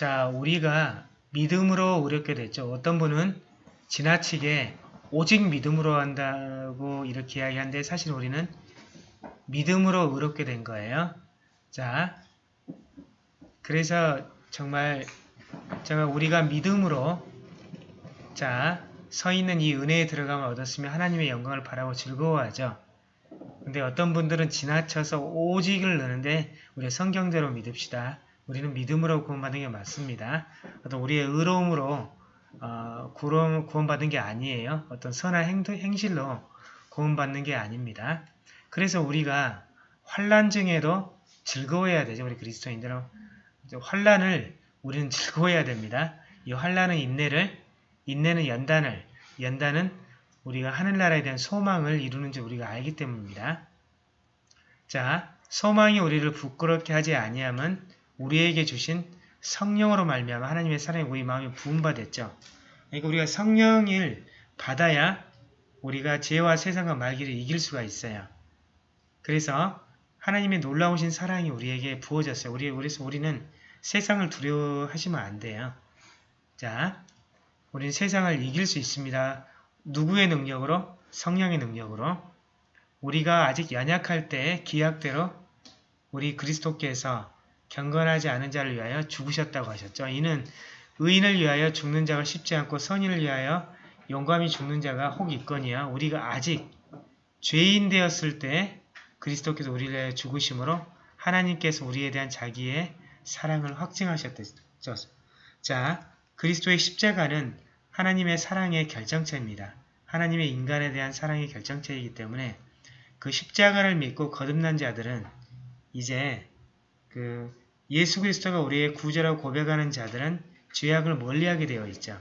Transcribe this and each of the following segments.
자, 우리가 믿음으로 의롭게 됐죠. 어떤 분은 지나치게 오직 믿음으로 한다고 이렇게 이야기하는데 사실 우리는 믿음으로 의롭게 된 거예요. 자, 그래서 정말 제가 우리가 믿음으로 자, 서 있는 이 은혜에 들어감을 얻었으면 하나님의 영광을 바라고 즐거워하죠. 근데 어떤 분들은 지나쳐서 오직을 넣는데 우리 성경대로 믿읍시다. 우리는 믿음으로 구원받은 게 맞습니다. 어떤 우리의 의로움으로 어, 구원받은 게 아니에요. 어떤 선한 행, 행실로 구원받는 게 아닙니다. 그래서 우리가 환란 중에도 즐거워해야 되죠. 우리 그리스도인들은 환란을 우리는 즐거워해야 됩니다. 이 환란은 인내를, 인내는 연단을, 연단은 우리가 하늘나라에 대한 소망을 이루는 줄 우리가 알기 때문입니다. 자, 소망이 우리를 부끄럽게 하지 아니함은 우리에게 주신 성령으로 말미암아 하나님의 사랑이 우리 마음에 부음받았죠. 그러니까 우리가 성령을 받아야 우리가 죄와 세상과 말기를 이길 수가 있어요. 그래서 하나님의 놀라우신 사랑이 우리에게 부어졌어요. 우리, 그래서 우리는 세상을 두려워하시면 안 돼요. 자, 우리는 세상을 이길 수 있습니다. 누구의 능력으로? 성령의 능력으로. 우리가 아직 연약할 때 기약대로 우리 그리스도께서 경건하지 않은 자를 위하여 죽으셨다고 하셨죠. 이는 의인을 위하여 죽는 자가 쉽지 않고 선인을 위하여 용감히 죽는 자가 혹 있거니와 우리가 아직 죄인 되었을 때 그리스도께서 우리를 위하여 죽으심으로 하나님께서 우리에 대한 자기의 사랑을 확증하셨죠. 자, 그리스도의 십자가는 하나님의 사랑의 결정체입니다. 하나님의 인간에 대한 사랑의 결정체이기 때문에 그 십자가를 믿고 거듭난 자들은 이제 그 예수 그리스도가 우리의 구제라고 고백하는 자들은 죄악을 멀리하게 되어 있죠.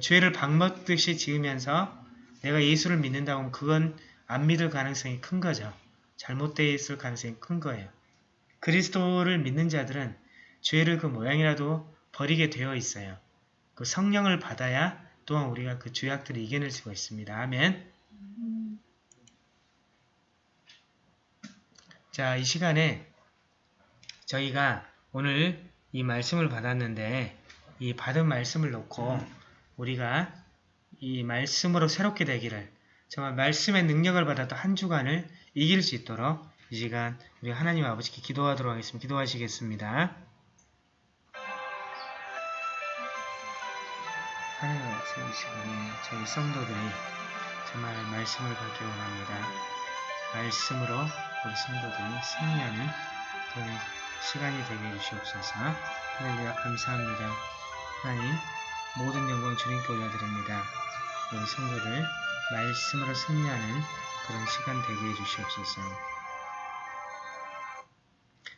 죄를 방먹듯이 지으면서 내가 예수를 믿는다고 하면 그건 안 믿을 가능성이 큰 거죠. 잘못되어 있을 가능성이 큰 거예요. 그리스도를 믿는 자들은 죄를 그 모양이라도 버리게 되어 있어요. 그 성령을 받아야 또한 우리가 그 죄악들을 이겨낼 수가 있습니다. 아멘. 자, 이 시간에 저희가 오늘 이 말씀을 받았는데 이 받은 말씀을 놓고 우리가 이 말씀으로 새롭게 되기를 정말 말씀의 능력을 받아도 한 주간을 이길 수 있도록 이 시간 우리 하나님 아버지께 기도하도록 하겠습니다. 기도하시겠습니다. 하나님 아버지 이 시간에 저희 성도들이 정말 말씀을 받기 원합니다. 말씀으로 우리 성도들이 승리하는 그런 시간이 되게 해주시옵소서. 하나님 감사합니다. 하나님 모든 영광 주님께 올려드립니다. 우리 성도들 말씀으로 승리하는 그런 시간 되게 해주시옵소서.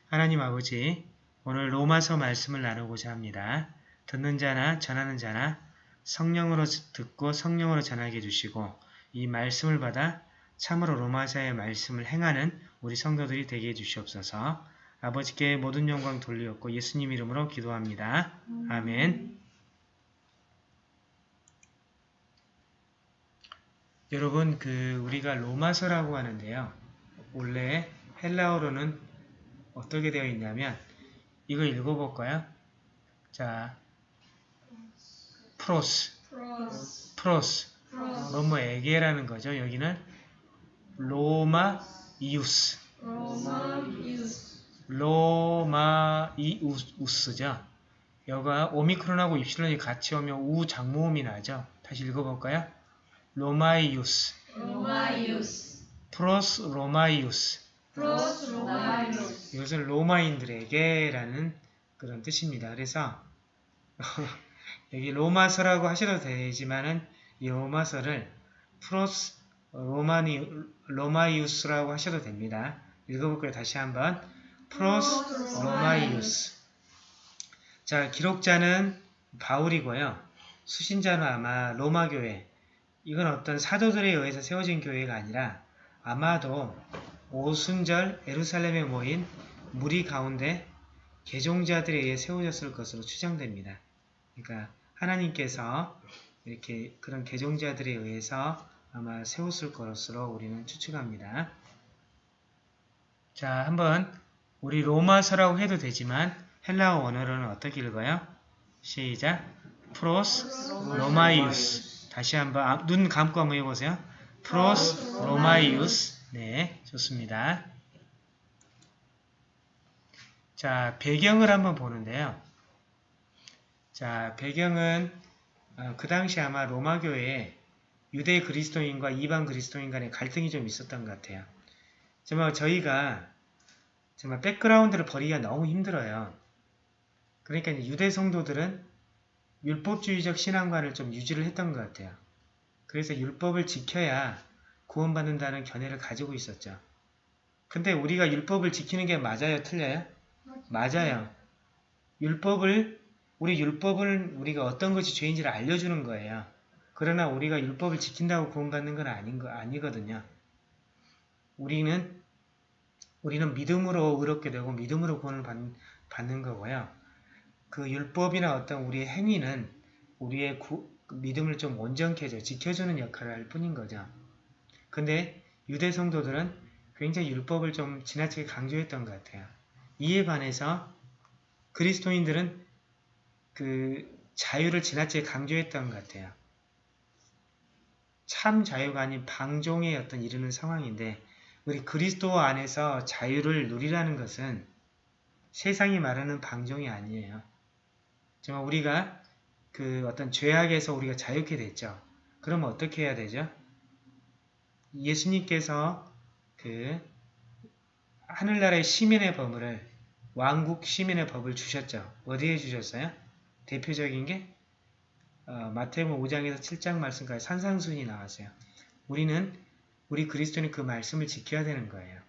하나님 아버지 오늘 로마서 말씀을 나누고자 합니다. 듣는 자나 전하는 자나 성령으로 듣고 성령으로 전하게 해주시고 이 말씀을 받아 참으로 로마서의 말씀을 행하는 우리 성도들이 되게 해주시옵소서 아버지께 모든 영광 돌리었고 예수님 이름으로 기도합니다. 아멘 여러분 그 우리가 로마서라고 하는데요. 원래 헬라어로는 어떻게 되어 있냐면 이거 읽어볼까요? 자, 프로스, 프로스, 뭐뭐에게라는 거죠. 여기는 로마 이우스, 로마 이우스 죠. 여가 오미크론하고 입실론이 같이 오면 우 장모음이 나죠. 다시 읽어볼까요? Ρωμαίους, Ρωμαίους, Προς Ρωμαίους. Προς Ρωμαίους, 이것은 로마인들에게라는 그런 뜻입니다. 그래서 여기 로마서라고 하셔도 되지만은 이 로마서를 Προς 로마니 Ρωμαίους라고 하셔도 됩니다. 읽어볼게요. 다시 한번 Προς Ρωμαίους. 자, 기록자는 바울이고요. 수신자는 아마 로마 교회. 이건 어떤 사도들에 의해서 세워진 교회가 아니라 아마도 오순절 에루살렘에 모인 무리 가운데 개종자들에 의해 세워졌을 것으로 추정됩니다. 그러니까 하나님께서 이렇게 그런 개종자들에 의해서 아마 세웠을 것으로 우리는 추측합니다. 자, 한번 우리 로마서라고 해도 되지만 헬라어 원어로는 어떻게 읽어요? 시작. Προς Ρωμαίους. 다시 한번 아, 눈 감고 한번 해보세요. Προς Ρωμαίους. 네, 좋습니다. 자, 배경을 한번 보는데요. 자, 배경은 어, 그 당시 아마 로마 교회에 유대 그리스도인과 이방 그리스도인 간의 갈등이 좀 있었던 것 같아요. 정말 저희가 정말 백그라운드를 버리기가 너무 힘들어요. 그러니까 유대 성도들은 율법주의적 신앙관을 좀 유지를 했던 것 같아요. 그래서 율법을 지켜야 구원받는다는 견해를 가지고 있었죠. 근데 우리가 율법을 지키는 게 맞아요? 틀려요? 맞아요. 율법을 우리 율법을 우리가 어떤 것이 죄인지를 알려주는 거예요. 그러나 우리가 율법을 지킨다고 구원받는 건 아닌 거 아니거든요. 우리는 우리는 믿음으로 의롭게 되고 믿음으로 구원을 받, 받는 거고요. 그 율법이나 어떤 우리의 행위는 우리의 구, 믿음을 좀 온전케 해줘 지켜주는 역할을 할 뿐인 거죠. 근데 유대 성도들은 굉장히 율법을 좀 지나치게 강조했던 것 같아요. 이에 반해서 그리스도인들은 그 자유를 지나치게 강조했던 것 같아요. 참 자유가 아닌 방종에 어떤 이르는 상황인데 우리 그리스도 안에서 자유를 누리라는 것은 세상이 말하는 방종이 아니에요. 정말 우리가 그 어떤 죄악에서 우리가 자유케 됐죠. 그러면 어떻게 해야 되죠? 예수님께서 그 하늘나라의 시민의 법을 왕국 시민의 법을 주셨죠. 어디에 주셨어요? 대표적인 게 어, 마태복음 5장에서 7장 말씀까지 산상순이 나왔어요. 우리는 우리 그리스도는 그 말씀을 지켜야 되는 거예요.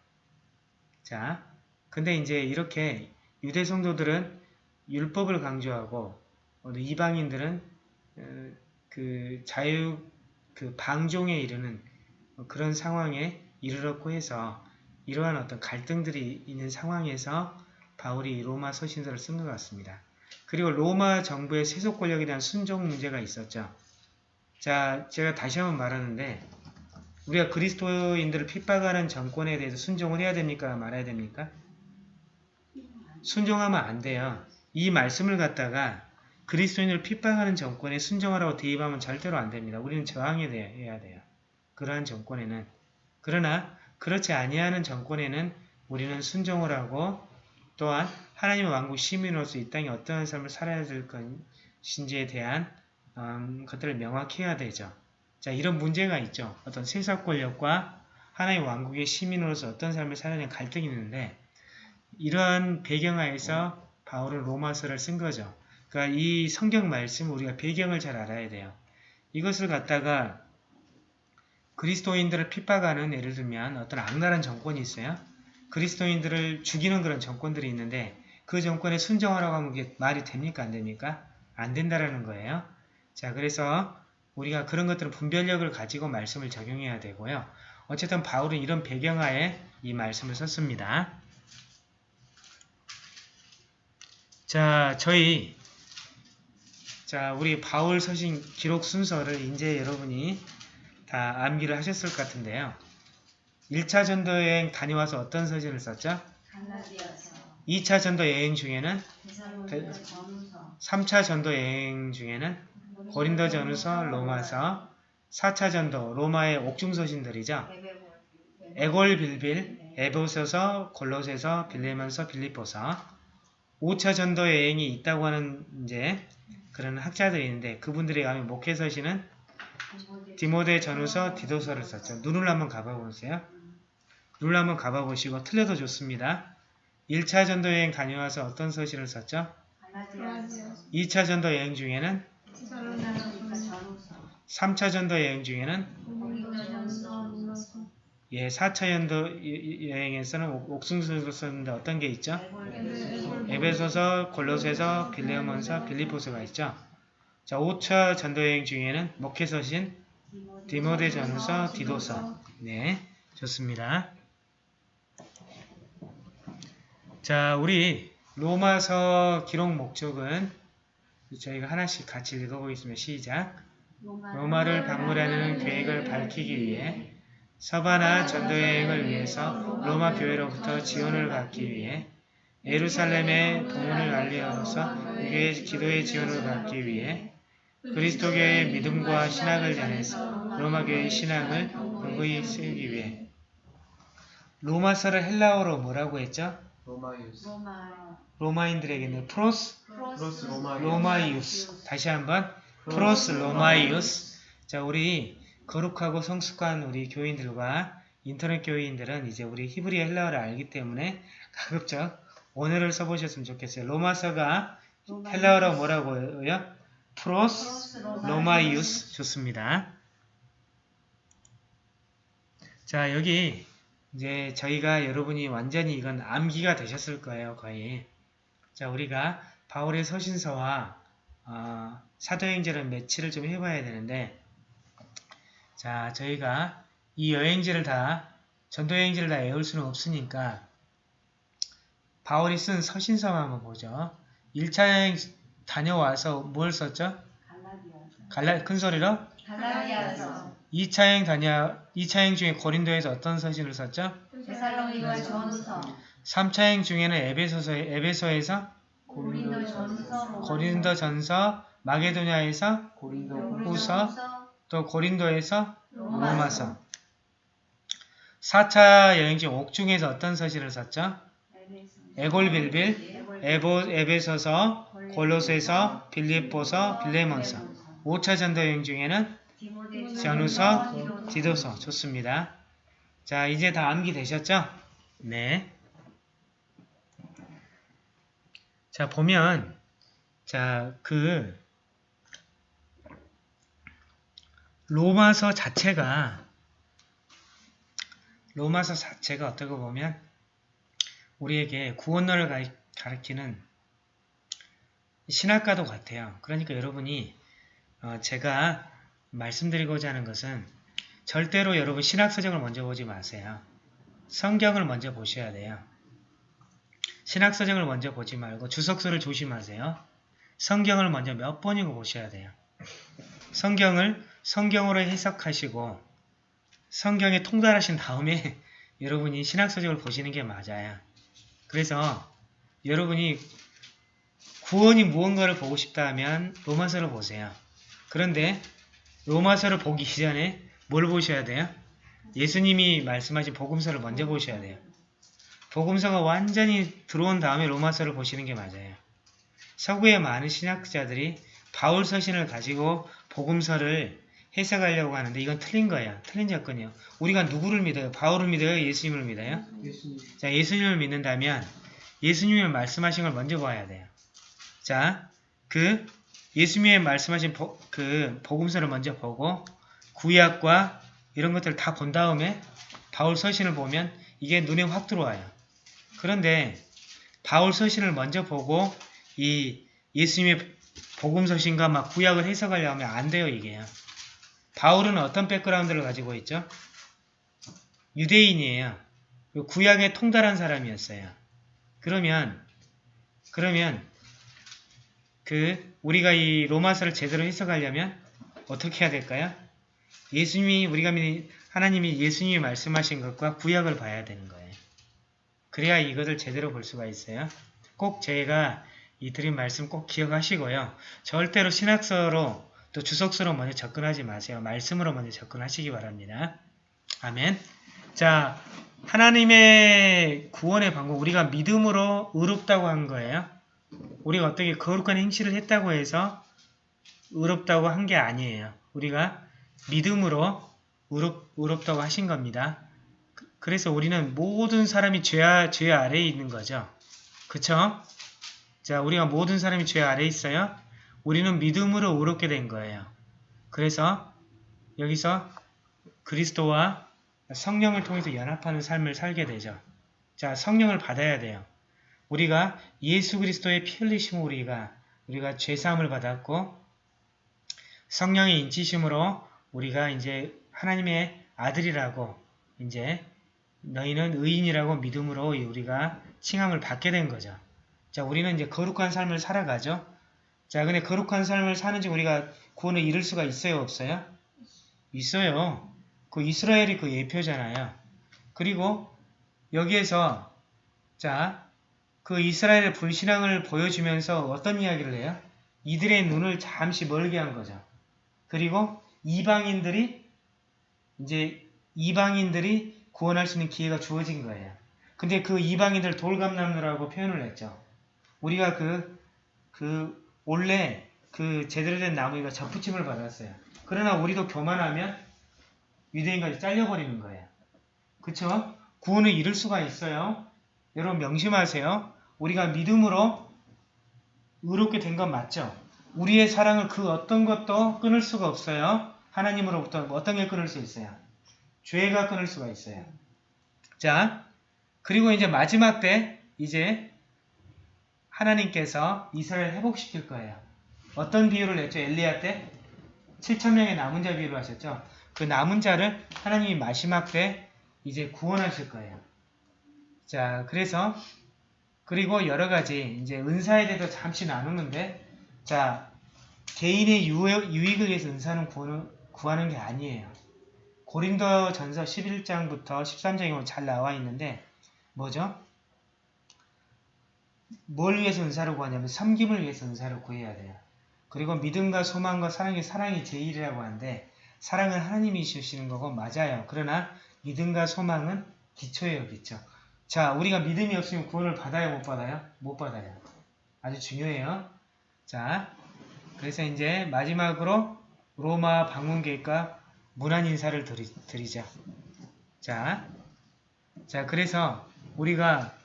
자, 근데 이제 이렇게 유대 성도들은 율법을 강조하고 어, 이방인들은 어, 그 자유 그 방종에 이르는 그런 상황에 이르렀고 해서 이러한 어떤 갈등들이 있는 상황에서 바울이 로마 서신서를 쓴 것 같습니다. 그리고 로마 정부의 세속 권력에 대한 순종 문제가 있었죠. 자, 제가 다시 한번 말하는데 우리가 그리스도인들을 핍박하는 정권에 대해서 순종을 해야 됩니까? 말아야 됩니까? 순종하면 안 돼요. 이 말씀을 갖다가 그리스도인을 핍박하는 정권에 순종하라고 대입하면 절대로 안 됩니다. 우리는 저항해야 돼요. 그러한 정권에는. 그러나 그렇지 아니하는 정권에는 우리는 순종을 하고 또한 하나님의 왕국 시민으로서 이 땅에 어떠한 삶을 살아야 될 것인지에 대한 음, 것들을 명확히 해야 되죠. 자 이런 문제가 있죠. 어떤 세상 권력과 하나님의 왕국의 시민으로서 어떤 삶을 살아야 갈등이 있는데 이러한 배경하에서 바울은 로마서를 쓴 거죠. 그러니까 이 성경 말씀 우리가 배경을 잘 알아야 돼요. 이것을 갖다가 그리스도인들을 핍박하는 예를 들면 어떤 악랄한 정권이 있어요. 그리스도인들을 죽이는 그런 정권들이 있는데 그 정권에 순종하라고 하면 그게 말이 됩니까? 안 됩니까? 안 된다라는 거예요. 자, 그래서 우리가 그런 것들은 분별력을 가지고 말씀을 적용해야 되고요. 어쨌든 바울은 이런 배경하에 이 말씀을 썼습니다. 자, 저희 자, 우리 바울 서신 기록 순서를 이제 여러분이 다 암기를 하셨을 것 같은데요. 1차 전도 여행 다녀와서 어떤 서신을 썼죠? 갈라디아서 2차 전도 여행 중에는 데살로니가 전후서 3차 전도 여행 중에는 고린도 전후서, 로마서, 4차 전도 로마의 옥중 서신들이죠. 에골 빌빌, 에베소서, 골로새서, 빌레몬서, 빌립보서. 5차 전도 여행이 있다고 하는 이제 그런 학자들이 있는데 그분들이 가면 목회 서신은 디모데 전후서, 디도서를 썼죠. 눈을 한번 가봐 보세요. 눈을 한번 가봐 보시고 틀려도 좋습니다. 1차 전도 여행 다녀와서 어떤 서신을 썼죠? 갈라디아서 2차 전도 여행 중에는 3차 전도 여행 중에는 예, 4차 연도 여행에서는 옥승수를 썼는데 어떤 게 있죠? 에베소서, 골로새서, 빌레몬서, 빌리포스가 있죠. 자, 5차 전도 여행 중에는 목회서신, 디모데 전후서, 디도서. 네, 좋습니다. 자, 우리 로마서 기록 목적은 저희가 하나씩 같이 읽어보겠습니다. 시작. 로마를 방문하는 계획을 밝히기 위해 서바나 전도여행을 위해서 로마 교회로부터 지원을 받기 위해 예루살렘의 동문을 알리어서 그의 기도의 지원을 받기 위해 그리스도교의 믿음과 신학을 전해서 로마교의 신학을 근거히 쓰기 위해 로마서를 헬라어로 뭐라고 했죠? 로마이우스. 로마 로마인들에게는 프로스 프로스 로마이우스. 로마이우스. 다시 한번. Προς Ρωμαίους. 자 우리 거룩하고 성숙한 우리 교인들과 인터넷 교인들은 이제 우리 히브리어 헬라어를 알기 때문에 가급적 원어를 써보셨으면 좋겠어요. 로마서가 헬라어로 뭐라고요? Προς. Ρωμαίους. 좋습니다. 자 여기 이제 저희가 여러분이 완전히 이건 암기가 되셨을 거예요 거의. 자 우리가 바울의 서신서와 어, 사도행전을 매치를 좀 해봐야 되는데 자 저희가 이 여행지를 다 전도여행지를 다 외울 수는 없으니까 바울이 쓴 서신서만 한번 보죠. 1차 여행 다녀와서 뭘 썼죠? 갈라디아서. 갈라 큰 소리로? 갈라디아서. 2차 여행 다녀 2차 여행 중에 고린도에서 어떤 서신을 썼죠? 데살로니가 전서 3차 여행 중에는 에베소서 에베소에서 고린도 전서 고린도 전서 마게도냐에서 고린도 후서 또 고린도에서 로마서 4차 여행지 옥중에서 어떤 서신을 썼죠? 에골빌빌, 에보, 에베소서, 골로새서, 빌립보서, 빌레몬서 5차 전도 여행 중에는 전후서, 디도서 좋습니다. 자 이제 다 암기되셨죠? 네. 자 보면 자그 로마서 자체가 로마서 자체가 어떻게 보면 우리에게 구원론을 가리키는 신학과도 같아요. 그러니까 여러분이 어, 제가 말씀드리고자 하는 것은 절대로 여러분 신학서적을 먼저 보지 마세요. 성경을 먼저 보셔야 돼요. 신학서적을 먼저 보지 말고 주석서를 조심하세요. 성경을 먼저 몇 번이고 보셔야 돼요. 성경을 성경으로 해석하시고 성경에 통달하신 다음에 여러분이 신학서적을 보시는 게 맞아요. 그래서 여러분이 구원이 무언가를 보고 싶다 하면 로마서를 보세요. 그런데 로마서를 보기 전에 뭘 보셔야 돼요? 예수님이 말씀하신 복음서를 먼저 보셔야 돼요. 복음서가 완전히 들어온 다음에 로마서를 보시는 게 맞아요. 서구의 많은 신학자들이 바울 서신을 가지고 복음서를 해석하려고 하는데 이건 틀린 거예요. 틀린 접근이요. 우리가 누구를 믿어요? 바울을 믿어요? 예수님을 믿어요? 예수님 자, 예수님을 믿는다면 예수님이 말씀하신 걸 먼저 봐야 돼요. 자, 그 예수님이 말씀하신 보, 그 복음서를 먼저 보고 구약과 이런 것들을 다 본 다음에 바울 서신을 보면 이게 눈에 확 들어와요. 그런데 바울 서신을 먼저 보고 이 예수님의 복음 서신과 막 구약을 해석하려 하면 안 돼요, 이게요. 바울은 어떤 백그라운드를 가지고 있죠? 유대인이에요. 그 구약에 통달한 사람이었어요. 그러면 그러면 그 우리가 이 로마서를 제대로 해석하려면 어떻게 해야 될까요? 예수님이 우리가 믿는 하나님이 예수님이 말씀하신 것과 구약을 봐야 되는 거예요. 그래야 이것을 제대로 볼 수가 있어요. 꼭 제가 이 드린 말씀 꼭 기억하시고요. 절대로 신학서로 또 주석서로 먼저 접근하지 마세요. 말씀으로 먼저 접근하시기 바랍니다. 아멘. 자, 하나님의 구원의 방법, 우리가 믿음으로 의롭다고 한 거예요. 우리가 어떻게 거룩한 행실을 했다고 해서 의롭다고 한 게 아니에요. 우리가 믿음으로 의롭, 의롭다고 하신 겁니다. 그- 그래서 우리는 모든 사람이 죄, 아- 죄 아래에 있는 거죠. 그쵸? 자, 우리가 모든 사람이 죄 아래에 있어요. 우리는 믿음으로 의롭게 된 거예요. 그래서 여기서 그리스도와 성령을 통해서 연합하는 삶을 살게 되죠. 자, 성령을 받아야 돼요. 우리가 예수 그리스도의 피 흘리심으로 우리가 우리가 죄 사함을 받았고 성령의 인치심으로 우리가 이제 하나님의 아들이라고 이제 너희는 의인이라고 믿음으로 우리가 칭함을 받게 된 거죠. 자, 우리는 이제 거룩한 삶을 살아가죠. 자, 근데 거룩한 삶을 사는지 우리가 구원을 이룰 수가 있어요, 없어요? 있어요. 그 이스라엘이 그 예표잖아요. 그리고 여기에서 자 그 이스라엘의 불신앙을 보여주면서 어떤 이야기를 해요? 이들의 눈을 잠시 멀게 한 거죠. 그리고 이방인들이 이제 이방인들이 구원할 수 있는 기회가 주어진 거예요. 근데 그 이방인들 돌감남루라고 표현을 했죠. 우리가 그, 그, 원래 그 제대로 된 나무가 접붙임을 받았어요. 그러나 우리도 교만하면 유대인까지 잘려버리는 거예요. 그쵸? 구원을 잃을 수가 있어요. 여러분 명심하세요. 우리가 믿음으로 의롭게 된 건 맞죠? 우리의 사랑을 그 어떤 것도 끊을 수가 없어요. 하나님으로부터 어떤 게 끊을 수 있어요? 죄가 끊을 수가 있어요. 자, 그리고 이제 마지막 때 이제 하나님께서 이스라엘 회복시킬 거예요. 어떤 비유를 냈죠? 엘리야 때 7천명의 남은 자 비유를 하셨죠? 그 남은 자를 하나님이 마지막 때 이제 구원하실 거예요. 자, 그래서 그리고 여러 가지 이제 은사에 대해서 잠시 나누는데 자, 개인의 유, 유익을 위해서 은사는 구하는, 구하는 게 아니에요. 고린도 전서 11장부터 13장에 보면 잘 나와 있는데 뭐죠? 뭘 위해서 은사를 구하냐면 섬김을 위해서 은사를 구해야 돼요. 그리고 믿음과 소망과 사랑이 사랑이 제일이라고 하는데 사랑은 하나님이 주시는 거고 맞아요. 그러나 믿음과 소망은 기초예요. 기초. 자, 우리가 믿음이 없으면 구원을 받아요? 못 받아요? 못 받아요. 아주 중요해요. 자, 그래서 이제 마지막으로 로마 방문객과 문안 인사를 드리, 드리자. 자, 자, 그래서 우리가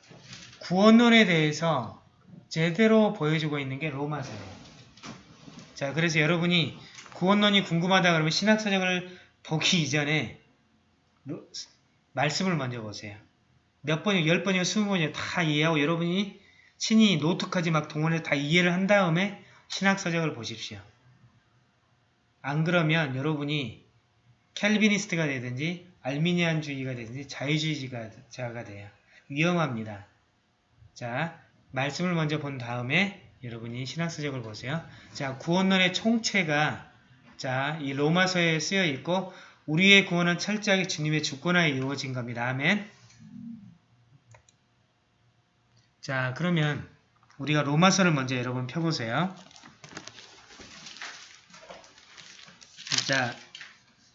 구원론에 대해서 제대로 보여주고 있는 게 로마서예요. 자, 그래서 여러분이 구원론이 궁금하다 그러면 신학서적을 보기 이전에 로- 말씀을 먼저 보세요. 몇 번이요, 열 번이요, 스무 번이요 다 이해하고 여러분이 친히 노트까지 막 동원해서 다 이해를 한 다음에 신학서적을 보십시오. 안 그러면 여러분이 캘비니스트가 되든지 알미니안주의가 되든지 자유주의자가 돼요. 위험합니다. 자, 말씀을 먼저 본 다음에 여러분이 신학서적을 보세요. 자, 구원론의 총체가 자, 이 로마서에 쓰여 있고 우리의 구원은 철저하게 주님의 주권 하에 이루어진 겁니다. 아멘. 자, 그러면 우리가 로마서를 먼저 여러분 펴보세요. 자,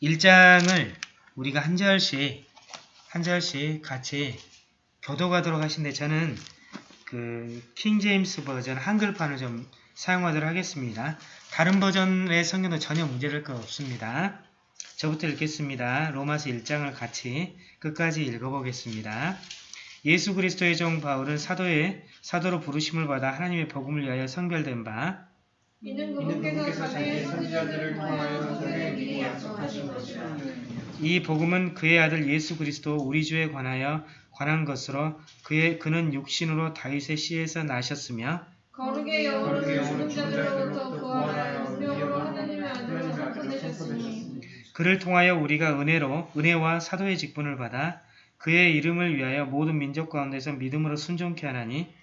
1장을 우리가 한 절씩 한 절씩 같이 교도가도록 하신데 저는 그 킹제임스 버전 한글판을 좀 사용하도록 하겠습니다. 다른 버전의 성경도 전혀 문제될 거 없습니다. 저부터 읽겠습니다. 로마서 1장을 같이 끝까지 읽어보겠습니다. 예수 그리스도의 종 바울은 사도의 사도로 부르심을 받아 하나님의 복음을 위하여 성별된 바. 이는 그분께서 자기의 선지자들을 통하여 저에게 미리 약속하신 것이라. 이 복음은 그의 아들 예수 그리스도 우리 주에 관하여 관한 것으로 그의 그는 육신으로 다윗의 씨에서 나셨으며 거룩의 영으로 죽은 자들로부터 구원하여 운명으로 하나님의 아들로 선포되셨으니. 그를 통하여 우리가 은혜로 은혜와 사도의 직분을 받아 그의 이름을 위하여 모든 민족 가운데서 믿음으로 순종케 하나니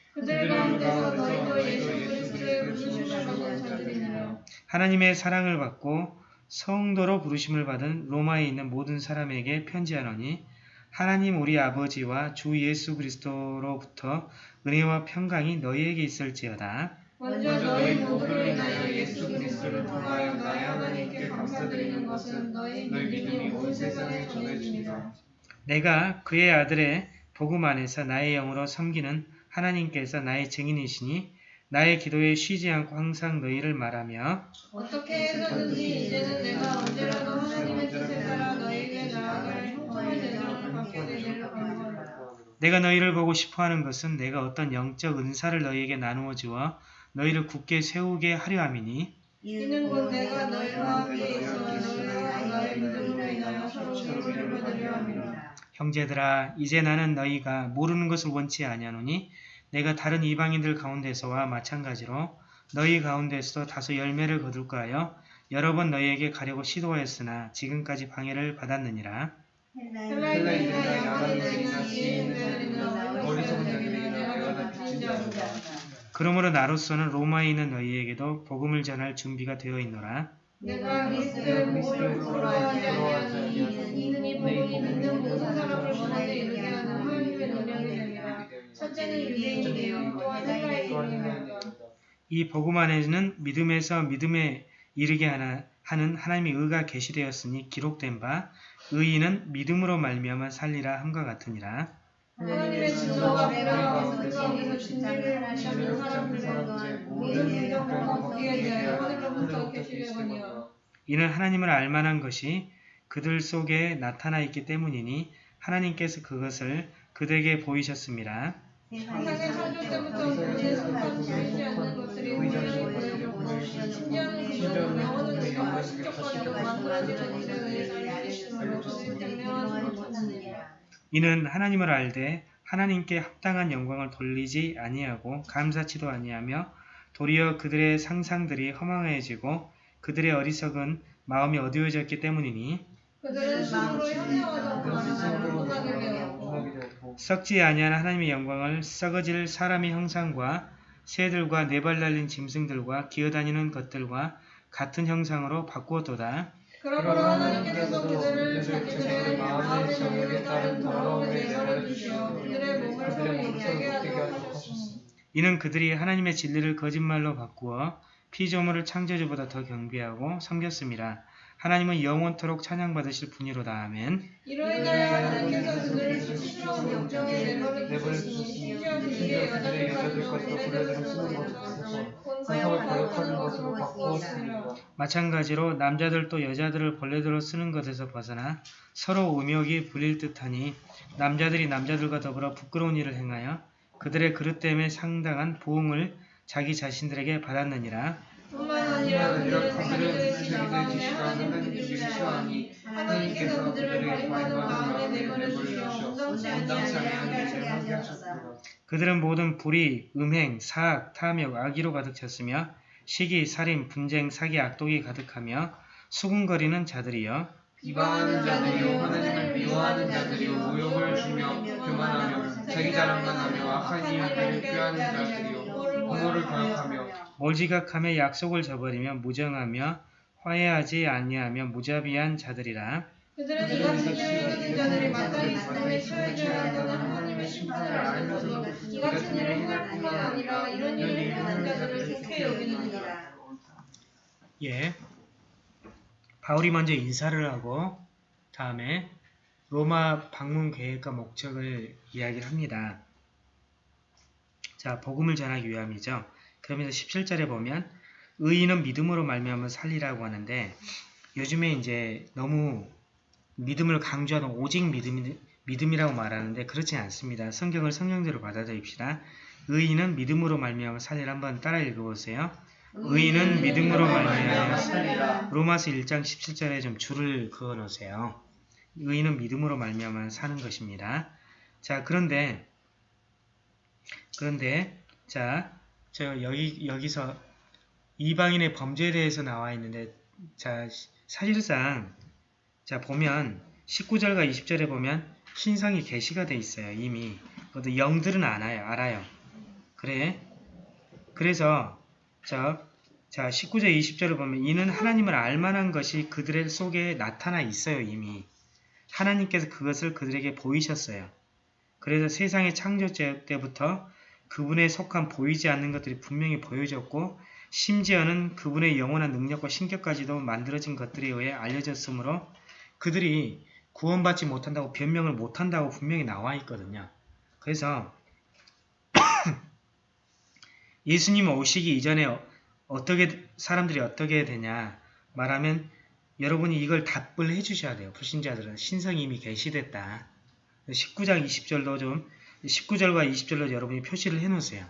하나님의 사랑을 받고 성도로 부르심을 받은 로마에 있는 모든 사람에게 편지하노니 하나님 우리 아버지와 주 예수 그리스도로부터 은혜와 평강이 너희에게 있을지어다. 먼저 너희 모두를 인하여 예수 그리스도를 통하여 나의 하나님께 감사드리는 것은 너희 믿음이 온 세상에 전해지니라 내가 그의 아들의 복음 안에서 나의 영으로 섬기는 하나님께서 나의 증인이시니 나의 기도에 쉬지 않고 항상 너희를 말하며 어떻게 해서든지 이제는 내가 언제라도 하나님의 뜻에 따라 너희에게 나아갈 형통의 대상을 받게 되리라 하노라 내가 너희를 보고 싶어하는 것은 내가 어떤 영적 은사를 너희에게 나누어 주어 너희를 굳게 세우게 하려 함이니 이는 곧 내가 너희와 함께 있어 너희와 나의 믿음으로 인하여 서로 위로를 받으려 함이라 형제들아 이제 나는 너희가 모르는 것을 원치 아니하노니 내가 다른 이방인들 가운데서와 마찬가지로 너희 가운데서도 다소 열매를 거둘까 하여 여러 번 너희에게 가려고 시도하였으나 지금까지 방해를 받았느니라. 그러므로 나로서는 로마에 있는 너희에게도 복음을 전할 준비가 되어 있노라 내가 그리스도의 복음을 부러워 하지 아니하니 이는 이 복음이 믿는 모든 사람을 원하게 이르게 하는 하나님의 능력이 됨이라. 첫째 첫째는 유대인이요. 또한 헬라인이요 이 복음 안에는 믿음에서 믿음에 이르게 하나, 하는 하나님의 의가 계시되었으니 기록된 바 의인은 믿음으로 말미암아 살리라 함과 같으니라. 하나님의 진노가 불행하고 불행하고 진리를 하시는 사람들 모든 인정과 거기에 대하여 하늘로부터 계시려거니와 이는 하나님을 알만한 것이 그들 속에 나타나 있기 때문이니 하나님께서 그것을 그들에게 보이셨습니다. 세상의 창조 때부터 속한 보이지 않는 것들이 심지어는 그들은 만들어지는 이는 하나님을 알되 하나님께 합당한 영광을 돌리지 아니하고 감사치도 아니하며 도리어 그들의 상상들이 허망해지고 그들의 어리석은 마음이 어두워졌기 때문이니 썩지 아니한 하나님의 영광을 썩어질 사람의 형상과 새들과 네 발 달린 짐승들과 기어다니는 것들과 같은 형상으로 바꾸었도다. 그러므로 하나님께서 그들을 자기들의 마음의 정욕에 따른 더러움에 내버려 두시어 그들의 몸을 서로 하도록 하셨으니 이는 그들이 하나님의 진리를 거짓말로 바꾸어 피조물을 창조주보다 더 경배하고 섬겼습니다. 하나님은 영원토록 찬양받으실 분이로다. 아멘. 이로 인하여 하나님께서 그들을 수치스러운 욕정에 내버려 두셨으니 심지어 그들의 여자들 것도 불레들을 쓰는 것을 본성을 거역하는 것으로 바꾸었으니라 마찬가지로 남자들도 여자들을 벌레들로 쓰는 것에서 벗어나 서로 음욕이 불릴 듯하니 남자들이 남자들과 더불어 부끄러운 일을 행하여 그들의 그릇 때문에 상당한 보응을 자기 자신들에게 받았느니라. 뿐만 아니라 그들은 가운데 하나님을 믿기 싫어하니 하나님께서 그들을 발행하는 마음에 내버려 주시어 온당치 아니하게 하게 하셨으니라 그들은 모든 불의, 음행, 사악, 탐욕, 악의로 가득 찼으며 시기, 살인, 분쟁, 사기, 악독이 가득하며 수군거리는 자들이여. 비방하는 자들이요 하나님을 미워하는 자들이요 모욕을 주며 교만하며 자기 자랑만 하며 악한 이유들을 꾀하는 자들이요 부모를 거역하며 몰지각하며 약속을 저버리며 무정하며 화해하지 아니하며 무자비한 자들이라 그들은 이같이 일을 자들이 마땅히 사람에 처해져야 한다는 하나님의 심판을 알면서도 이같은 일을 행할 뿐만 아니라 이런 일을 행하는 자들을 좋게 여기느니라 예. 바울이 먼저 인사를 하고 다음에 로마 방문 계획과 목적을 이야기를 합니다. 자, 복음을 전하기 위함이죠. 그러면서 17절에 보면 의인은 믿음으로 말미암아 살리라고 하는데 요즘에 이제 너무 믿음을 강조하는 오직 믿음, 믿음이라고 말하는데 그렇지 않습니다. 성경을 성경대로 받아들입시다. 의인은 믿음으로 말미암아 살리라 한번 따라 읽어보세요. 의인은 믿음으로 말미암아 살리라 로마서 1장 17절에 좀 줄을 그어 놓으세요. 의인은 믿음으로 말미암아 사는 것입니다. 자, 그런데 그런데 자, 저 여기 여기서 이방인의 범죄에 대해서 나와 있는데 자, 사실상 자, 보면 19절과 20절에 보면 신성이 계시가 돼 있어요. 이미. 그것도 영들은 알아요. 알아요. 그래. 그래서 자, 자 19절 20절을 보면 이는 하나님을 알만한 것이 그들의 속에 나타나 있어요. 이미. 하나님께서 그것을 그들에게 보이셨어요. 그래서 세상의 창조 때부터 그분에 속한 보이지 않는 것들이 분명히 보여졌고 심지어는 그분의 영원한 능력과 신격까지도 만들어진 것들에 의해 알려졌으므로 그들이 구원받지 못한다고 변명을 못한다고 분명히 나와 있거든요. 그래서 예수님 오시기 이전에 어떻게 사람들이 어떻게 되냐 말하면 여러분이 이걸 답을 해주셔야 돼요. 불신자들은 신성이 이미 계시됐다. 19장 20절도 좀 19절과 20절로 여러분이 표시를 해놓으세요.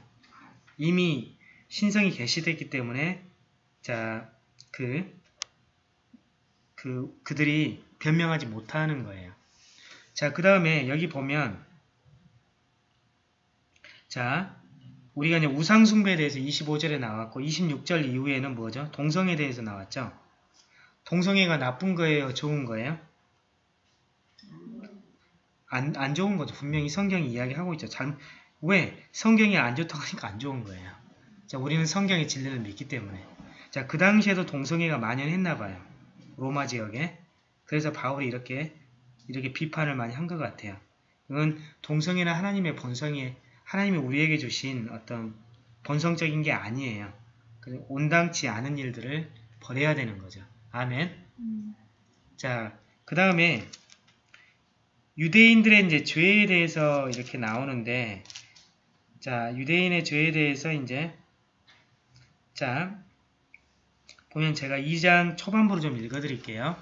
이미 신성이 계시됐기 때문에 자 그 그, 그들이 변명하지 못하는 거예요. 자, 그 다음에 여기 보면 자, 우리가 이제 우상숭배에 대해서 25절에 나왔고 26절 이후에는 뭐죠? 동성에 대해서 나왔죠? 동성애가 나쁜 거예요? 좋은 거예요? 안, 안 좋은 거죠. 분명히 성경이 이야기하고 있죠. 잘, 왜? 성경이 안 좋다고 하니까 안 좋은 거예요. 자, 우리는 성경의 진리를 믿기 때문에. 자, 그 당시에도 동성애가 만연했나 봐요. 로마 지역에. 그래서 바울이 이렇게, 이렇게 비판을 많이 한 것 같아요. 그건 동성애는 하나님의 본성이, 하나님이 우리에게 주신 어떤 본성적인 게 아니에요. 온당치 않은 일들을 버려야 되는 거죠. 아멘. 자, 그 다음에 유대인들의 이제 죄에 대해서 이렇게 나오는데, 자, 유대인의 죄에 대해서 이제, 자, 보면 제가 2장 초반부로 좀 읽어드릴게요.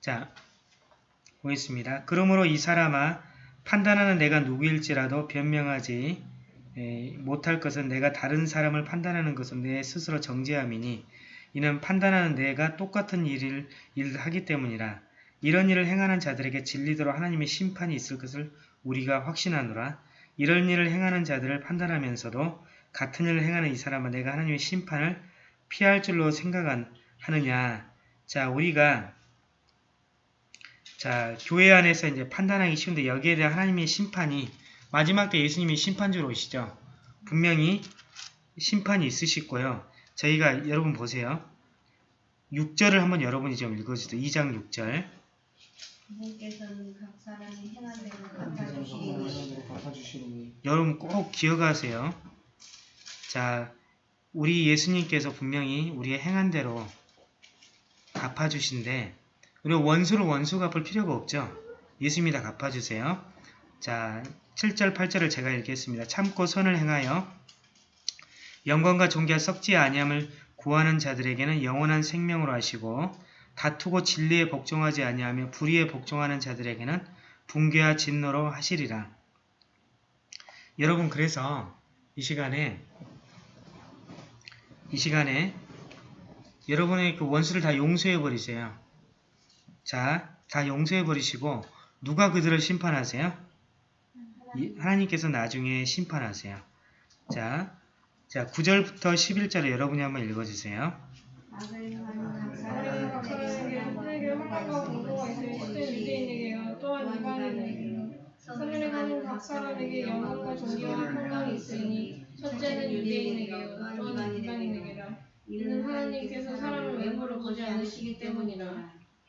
자, 보겠습니다. 그러므로 이 사람아, 판단하는 내가 누구일지라도 변명하지 에, 못할 것은 내가 다른 사람을 판단하는 것은 내 스스로 정죄함이니 이는 판단하는 내가 똑같은 일을, 일을 하기 때문이라 이런 일을 행하는 자들에게 진리대로 하나님의 심판이 있을 것을 우리가 확신하노라. 이런 일을 행하는 자들을 판단하면서도 같은 일을 행하는 이 사람은 내가 하나님의 심판을 피할 줄로 생각하느냐. 자 우리가 자 교회 안에서 이제 판단하기 쉬운데 여기에 대한 하나님의 심판이 마지막 때 예수님이 심판주로 오시죠. 분명히 심판이 있으실 거예요. 저희가 여러분 보세요. 6절을 한번 여러분이 좀 읽어주세요. 2장 6절 주님께서는 각 사람이 행한 대로 한테서 갚아주시니 성공하는 갚아주시니 여러분 꼭 기억하세요. 자, 우리 예수님께서 분명히 우리의 행한 대로 갚아주신데 우리 원수를 원수 갚을 필요가 없죠. 예수님이 다 갚아주세요. 자, 7절, 8절을 제가 읽겠습니다. 참고 선을 행하여 영광과 존귀와 썩지 아니함을 구하는 자들에게는 영원한 생명으로 하시고 다투고 진리에 복종하지 아니하며 불의에 복종하는 자들에게는 붕괴와 진노로 하시리라. 여러분 그래서 이 시간에 이 시간에 여러분의 그 원수를 다 용서해 버리세요. 자, 다 용서해 버리시고 누가 그들을 심판하세요? 이- 하나님께서 나중에 심판하세요. 자, 자 9절부터 11절을 여러분이 한번 읽어주세요.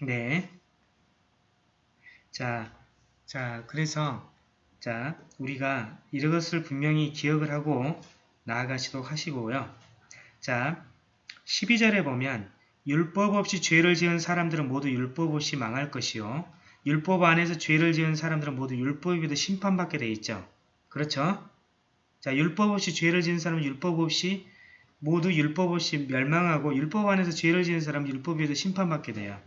네. 자, 자, 그래서, 자, 우리가 이것을 분명히 기억을 하고 나아가시도록 하시고요. 자, 12절에 보면, 율법 없이 죄를 지은 사람들은 모두 율법 없이 망할 것이요. 율법 안에서 죄를 지은 사람들은 모두 율법에 비해 심판받게 돼 있죠. 그렇죠? 자, 율법 없이 죄를 지은 사람은 율법 없이 모두 율법 없이 멸망하고 율법 안에서 죄를 지은 사람은 율법에 비해 심판받게 돼요.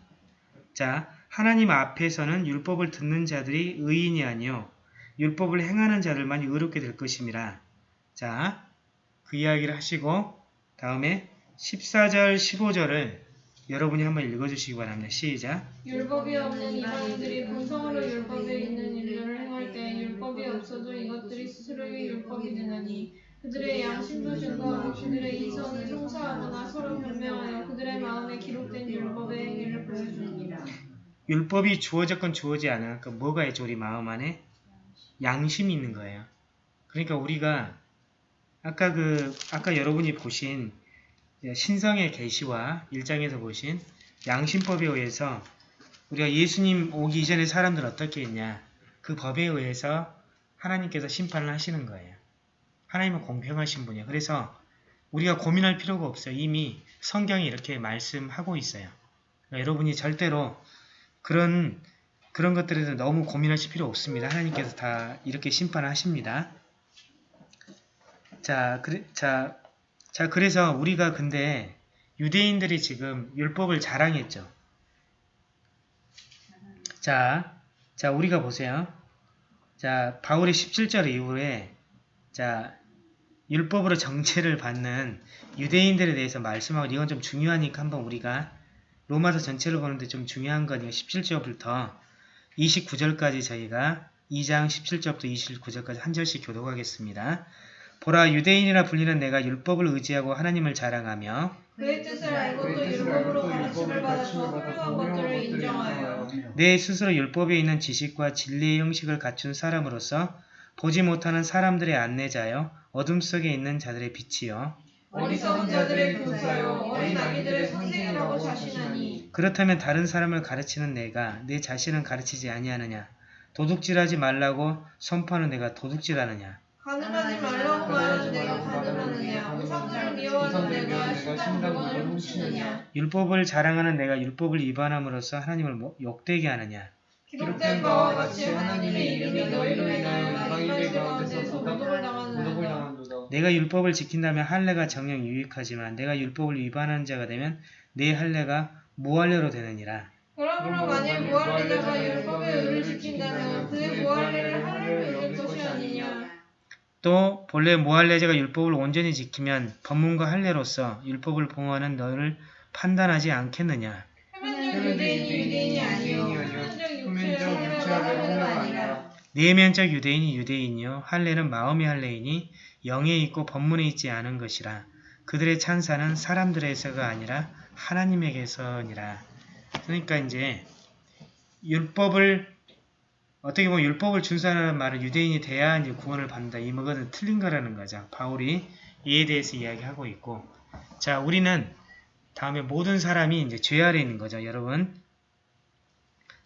자, 하나님 앞에서는 율법을 듣는 자들이 의인이 아니요 율법을 행하는 자들만이 의롭게 될 것임이라. 자, 그 이야기를 하시고 다음에 14절, 15절을 여러분이 한번 읽어주시기 바랍니다. 시작. 율법이 없는 이방인들이 본성으로 율법에 있는 일들을 행할 때 율법이 없어도 이것들이 스스로의 율법이 되나니 그들의 양심도 증거하고 그들의 이성을 성사하거나 서로 변명하여 그들의 마음에 기록된 율법의 행위를 보여주니라 율법이 주어졌건 주어지 않아. 그 뭐가 있죠? 우리 마음 안에? 양심이 있는 거예요. 그러니까 우리가 아까 그 아까 여러분이 보신 신성의 계시와 일장에서 보신 양심법에 의해서 우리가 예수님 오기 이전에 사람들 어떻게 했냐? 그 법에 의해서 하나님께서 심판을 하시는 거예요. 하나님은 공평하신 분이에요. 그래서 우리가 고민할 필요가 없어요. 이미 성경이 이렇게 말씀하고 있어요. 그러니까 여러분이 절대로 그런 그런 것들에 대해서 너무 고민하실 필요 없습니다. 하나님께서 다 이렇게 심판하십니다. 자, 그래, 자, 자, 그래서 우리가 근데 유대인들이 지금 율법을 자랑했죠. 자, 자, 우리가 보세요. 자, 바울이 17절 이후에 자, 율법으로 정죄를 받는 유대인들에 대해서 말씀하고 이건 좀 중요하니까 한번 우리가 로마서 전체를 보는데 좀 중요한 건 17절부터 29절까지 저희가 2장 17절부터 29절까지 한 절씩 교독하겠습니다. 보라 유대인이라 불리는 내가 율법을 의지하고 하나님을 자랑하며 그의 뜻을 알고 또 율법으로 가르침을 받아서 훌륭한 것들을 인정하여. 내 스스로 율법에 있는 지식과 진리의 형식을 갖춘 사람으로서 보지 못하는 사람들의 안내자여 어둠 속에 있는 자들의 빛이요. 어리석은 자들의 교사요 어린 아기들의 선생이라고 자신하니. 그렇다면 다른 사람을 가르치는 내가 내 자신은 가르치지 아니하느냐? 도둑질하지 말라고 선포하는 내가 도둑질하느냐 가늠하지 말라고 말하는 내가 가늠하느냐? 우상들을 미워하는 내가 신당물을 훔치느냐? 율법을 자랑하는 내가 율법을 위반함으로써 하나님을 뭐- 욕되게 하느냐? 기록된 바와 같이 하나님의 이름이 너희로 인하여 이방인들 가운데서 모독을 당한도다. 내가 율법을 지킨다면 할례가 정녕 유익하지만 내가 율법을 위반하는 자가 되면 내 할례가 무할례로 되느니라. 그러므로 만일 무할례자가 율법의 의를 지킨다면 그의 무할례를 하나님께 얻을 것이 아니냐 또 본래 무할례자가 율법을 온전히 지키면 법문과 할례로서 율법을 봉하는 너를 판단하지 않겠느냐? 내면적 유대인이 유대인이요. 할례는 마음의 할례이니 영에 있고 법문에 있지 않은 것이라. 그들의 찬사는 사람들에서가 아니라 하나님에게서니라. 그러니까 이제 율법을 어떻게 보면 율법을 준수하는 말은 유대인이 돼야 이제 구원을 받는다 이 것은 틀린 거라는 거죠 바울이 이에 대해서 이야기하고 있고 자 우리는 다음에 모든 사람이 이제 죄 아래 있는 거죠 여러분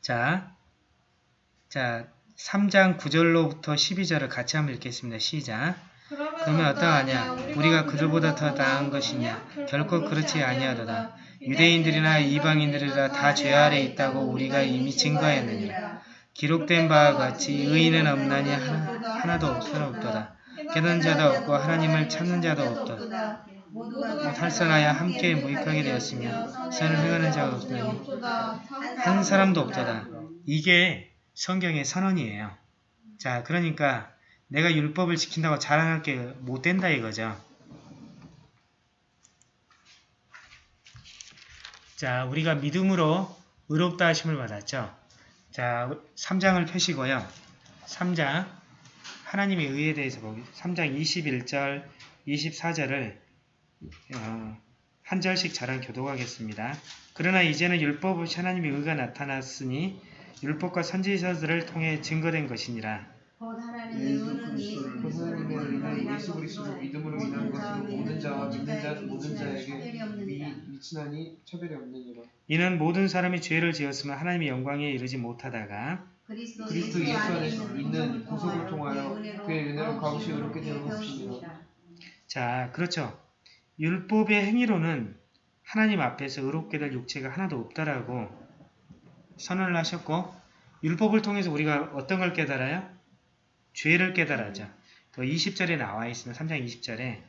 자 자, 3장 9절로부터 12절을 같이 한번 읽겠습니다. 시작. 그러면 어떠하냐? 우리가 그들보다 더 나은 것이냐? 결코 그렇지 아니하도다. 유대인들이나 이방인들이라 다 죄 아래 있다고 우리가 이미 증거했느니라. 기록된 바와 같이 의인은 없나니 하나, 하나도 없으없도다. 깨닫는 자도 없고 하나님을 찾는 자도 없도다. 탈선하여 함께 무익하게 되었으며 선을 행하는 자가 없나니 한 사람도 없도다. 이게 성경의 선언이에요. 자, 그러니까 내가 율법을 지킨다고 자랑할 게 못 된다 이거죠. 자, 우리가 믿음으로 의롭다 하심을 받았죠. 자, 3장을 펴시고요. 3장 하나님의 의에 대해서 보기 3장 21절, 24절을 어, 한 절씩 저랑 교독하겠습니다. 그러나 이제는 율법 없이 하나님의 의가 나타났으니 율법과 선지서들을 통해 증거된 것이니라. 예수 그 인한 그리스도 것으로 믿음으로 인한 것으로 모든 자와 믿는 자 모든 자에게. 미, 미친하니 차별이 없느니라. 이는 모든 사람이 죄를 지었으면 하나님의 영광에 이르지 못하다가 그리스도, 그리스도 예수 안에 있는 구속을 통하여 그의 은혜로 값없이 의롭게 되는. 것이니라. 자 그렇죠. 율법의 행위로는 하나님 앞에서 의롭게 될 육체가 하나도 없다라고 선언을 하셨고 율법을 통해서 우리가 어떤 걸 깨달아요? 죄를 깨달아죠. 그 20절에 나와 있습니다. 3장 20절에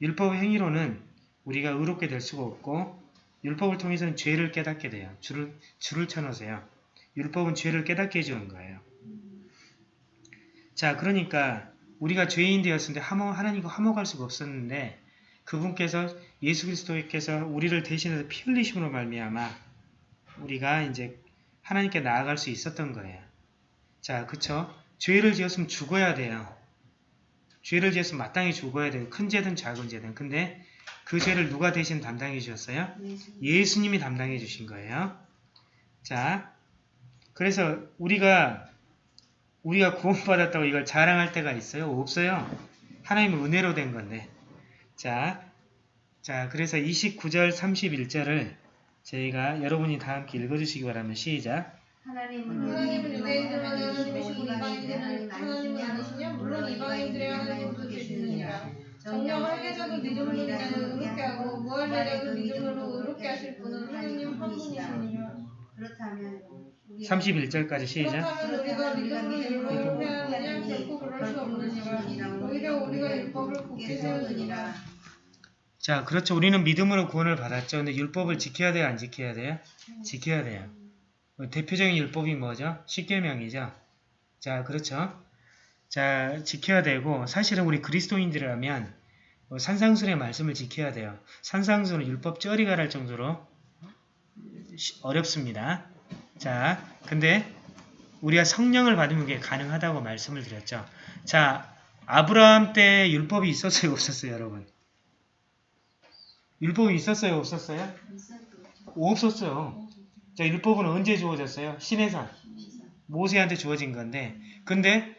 율법 행위로는 우리가 의롭게 될 수가 없고 율법을 통해서는 죄를 깨닫게 돼요. 줄을, 줄을 쳐놓으세요. 율법은 죄를 깨닫게 해주는 거예요. 자 그러니까 우리가 죄인 하모, 하나님과 화목할 수가 없었는데 그분께서 예수 그리스도께서 우리를 대신해서 피 흘리심으로 말미암아 우리가 이제 하나님께 나아갈 수 있었던 거예요. 자, 그쵸? 죄를 지었으면 죽어야 돼요. 죄를 지었으면 마땅히 죽어야 돼요. 큰 죄든 작은 죄든. 근데 그 죄를 누가 대신 담당해 주셨어요? 예수. 예수님 이 담당해 주신 거예요. 자, 그래서 우리가 우리가 구원받았다고 이걸 자랑할 때가 있어요? 없어요. 하나님의 은혜로 된 건데. 자, 자, 그래서 29절, 31절을 저희가 여러분이 다 함께 읽어주시기 바랍니다. 시작. 하나님은 하나님은 유대인들만 하나님이시고 이방인들은 하나님이 아니시냐 물론 이방인들의 하나님도 정녕 할례자도 믿음으로 의롭게 하고 무할례자도 믿음으로 의롭게 하실 분은 하나님 한 분이시니라 그렇다면 우리가 31절까지 시작. 그렇다면 우리가 믿음으로 율법을 회하느냐 결코 그럴 수 없느니라 오히려 우리가 율법을 굳게 세우느니라 자, 그렇죠. 우리는 믿음으로 구원을 받았죠. 근데 율법을 지켜야 돼요? 안 지켜야 돼요? 지켜야 돼요. 뭐 대표적인 율법이 뭐죠? 십계명이죠. 자, 그렇죠. 자, 지켜야 되고 사실은 우리 그리스도인들이라면 뭐 산상순의 말씀을 지켜야 돼요. 산상순은 율법 쩌리가 날 정도로 시- 어렵습니다. 자, 근데 우리가 성령을 받으면 그게 가능하다고 말씀을 드렸죠. 자, 아브라함 때 율법이 있었어요, 없었어요, 여러분? 율법이 있었어요, 없었어요? 없었어요. 자, 율법은 언제 주어졌어요? 신에서 모세한테 주어진 건데, 근데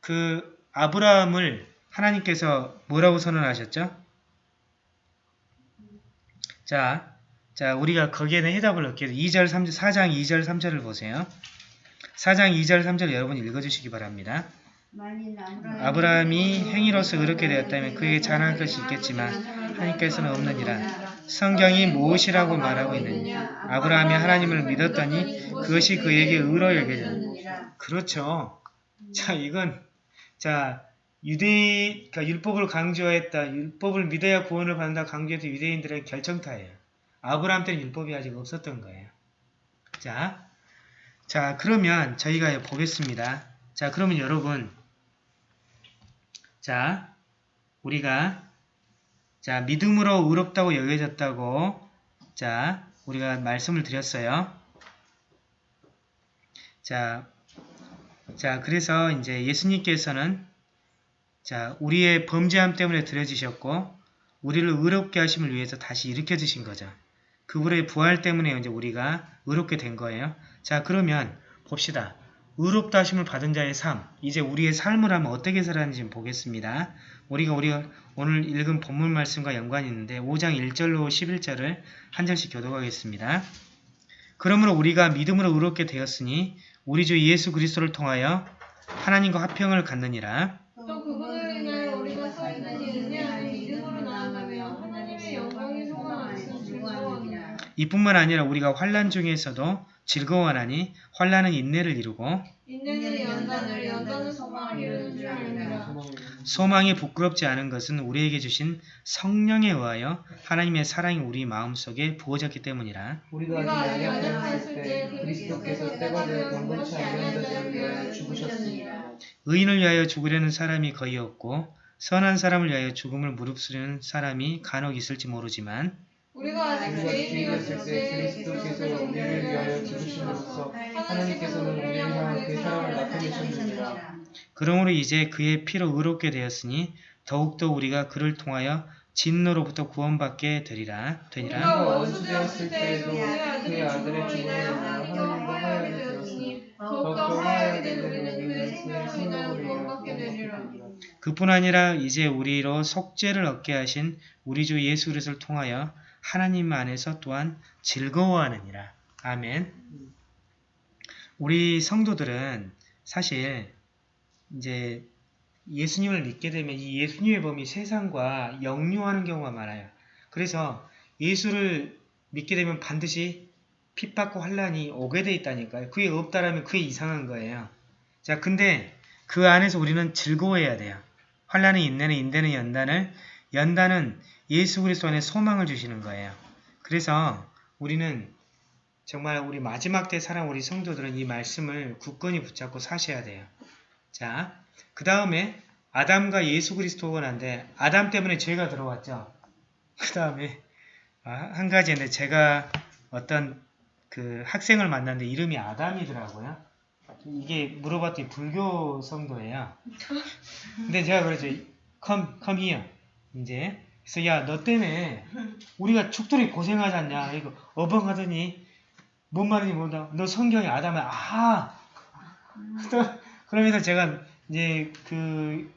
그 아브라함을 하나님께서 뭐라고 선언하셨죠? 자, 자, 우리가 거기에는 해답을 얻게 2절, 3절, 4장 2절, 3절을 보세요. 4장 2절, 3절 여러분 읽어주시기 바랍니다. 아브라함이 행위로서 의롭게 되었다면 그에게 자랑할 것이 있겠지만 하나님께서는 없느니라. 성경이 무엇이라고 말하고 있느냐? 아브라함이 하나님을 믿었더니 그것이 그에게 의로 여겨졌느니라. 그렇죠. 자, 이건 자 유대 그러니까 율법을 강조했다. 율법을 믿어야 구원을 받는다 강조했던 유대인들의 결정타예요. 아브라함 때는 율법이 아직 없었던 거예요. 자, 자 그러면 저희가 보겠습니다. 자, 그러면 여러분, 자, 우리가 자 믿음으로 의롭다고 여겨졌다고 자 우리가 말씀을 드렸어요. 자, 자 그래서 이제 예수님께서는 자 우리의 범죄함 때문에 드려지셨고 우리를 의롭게 하심을 위해서 다시 일으켜 주신 거죠. 그분의 부활 때문에 이제 우리가 의롭게 된 거예요. 자 그러면 봅시다. 의롭다 하심을 받은 자의 삶, 이제 우리의 삶을 하면 어떻게 살았는지 좀 보겠습니다. 우리가 우리가 오늘 읽은 본문 말씀과 연관이 있는데 5장 1절로 11절을 한 절씩 교독하겠습니다. 그러므로 우리가 믿음으로 의롭게 되었으니 우리 주 예수 그리스도를 통하여 하나님과 화평을 갖느니라. 또 그분으로 인하여 우리가 서 있는 이 은혜 안에 믿음으로 나아가며 하나님의 영광이 소망하시는 즐거워하느니라. 이뿐만 아니라 우리가 환란 중에서도 즐거워하나니 환란은 인내를 이루고 인내는 연단을 연단은 소망을 이루는 줄 아느니라. 소망이 부끄럽지 않은 것은 우리에게 주신 성령에 의하여 하나님의 사랑이 우리 마음속에 부어졌기 때문이라. 우리가 때때 그리스도께서 때가 되어 경건치 아니한 자들을 위하여 죽으셨으니라. 의인을 위하여 죽으려는 사람이 거의 없고 선한 사람을 위하여 죽음을 무릅쓰려는 사람이 간혹 있을지 모르지만 우리가 아직 죄인이었을 때때 그리스도께서 우리를 위하여 죽으심으로써 하나님께서는 우리를 향한 그 사랑을 나타내셨느니라. 그러므로 이제 그의 피로 의롭게 되었으니 더욱더 우리가 그를 통하여 진노로부터 구원받게 되리라 되니라. 우리가 우리가 원수 되었을 때에도 원수되었을 그의 아들의 죽음으로 하나님과 화해하게 되었으니 더욱더 화해하게 된 우리는 그의 생명으로 인하여 구원받게 되리라. 그뿐 아니라 이제 우리로 속죄를 얻게 하신 우리 주 예수 그리스도를 통하여 하나님 안에서 또한 즐거워하느니라. 아멘. 우리 성도들은 사실 이제 예수님을 믿게 되면 이 예수님의 범위 세상과 역류하는 경우가 많아요. 그래서 예수를 믿게 되면 반드시 핍박과 환란이 오게 돼 있다니까요. 그게 없다라면 그게 이상한 거예요. 자, 근데 그 안에서 우리는 즐거워해야 돼요. 환란은 인내는 인내는 연단을 연단은 예수 그리스도 안에 소망을 주시는 거예요. 그래서 우리는 정말 우리 마지막 때 살아온 우리 성도들은 이 말씀을 굳건히 붙잡고 사셔야 돼요. 자, 그 다음에 아담과 예수 그리스도가 난데 아담 때문에 죄가 들어왔죠. 그 다음에 아, 한 가지인데 제가 어떤 그 학생을 만났는데 이름이 아담이더라고요. 이게 물어봤더니 불교 성도예요. 근데 제가 그러죠. come, come here. 이제 그래서 야 너 때문에 우리가 죽도록 고생하지 않냐 이거 어벙하더니 뭔 말인지 모른다. 너 성경에 아담을 아또 그러면서 제가 이제 그,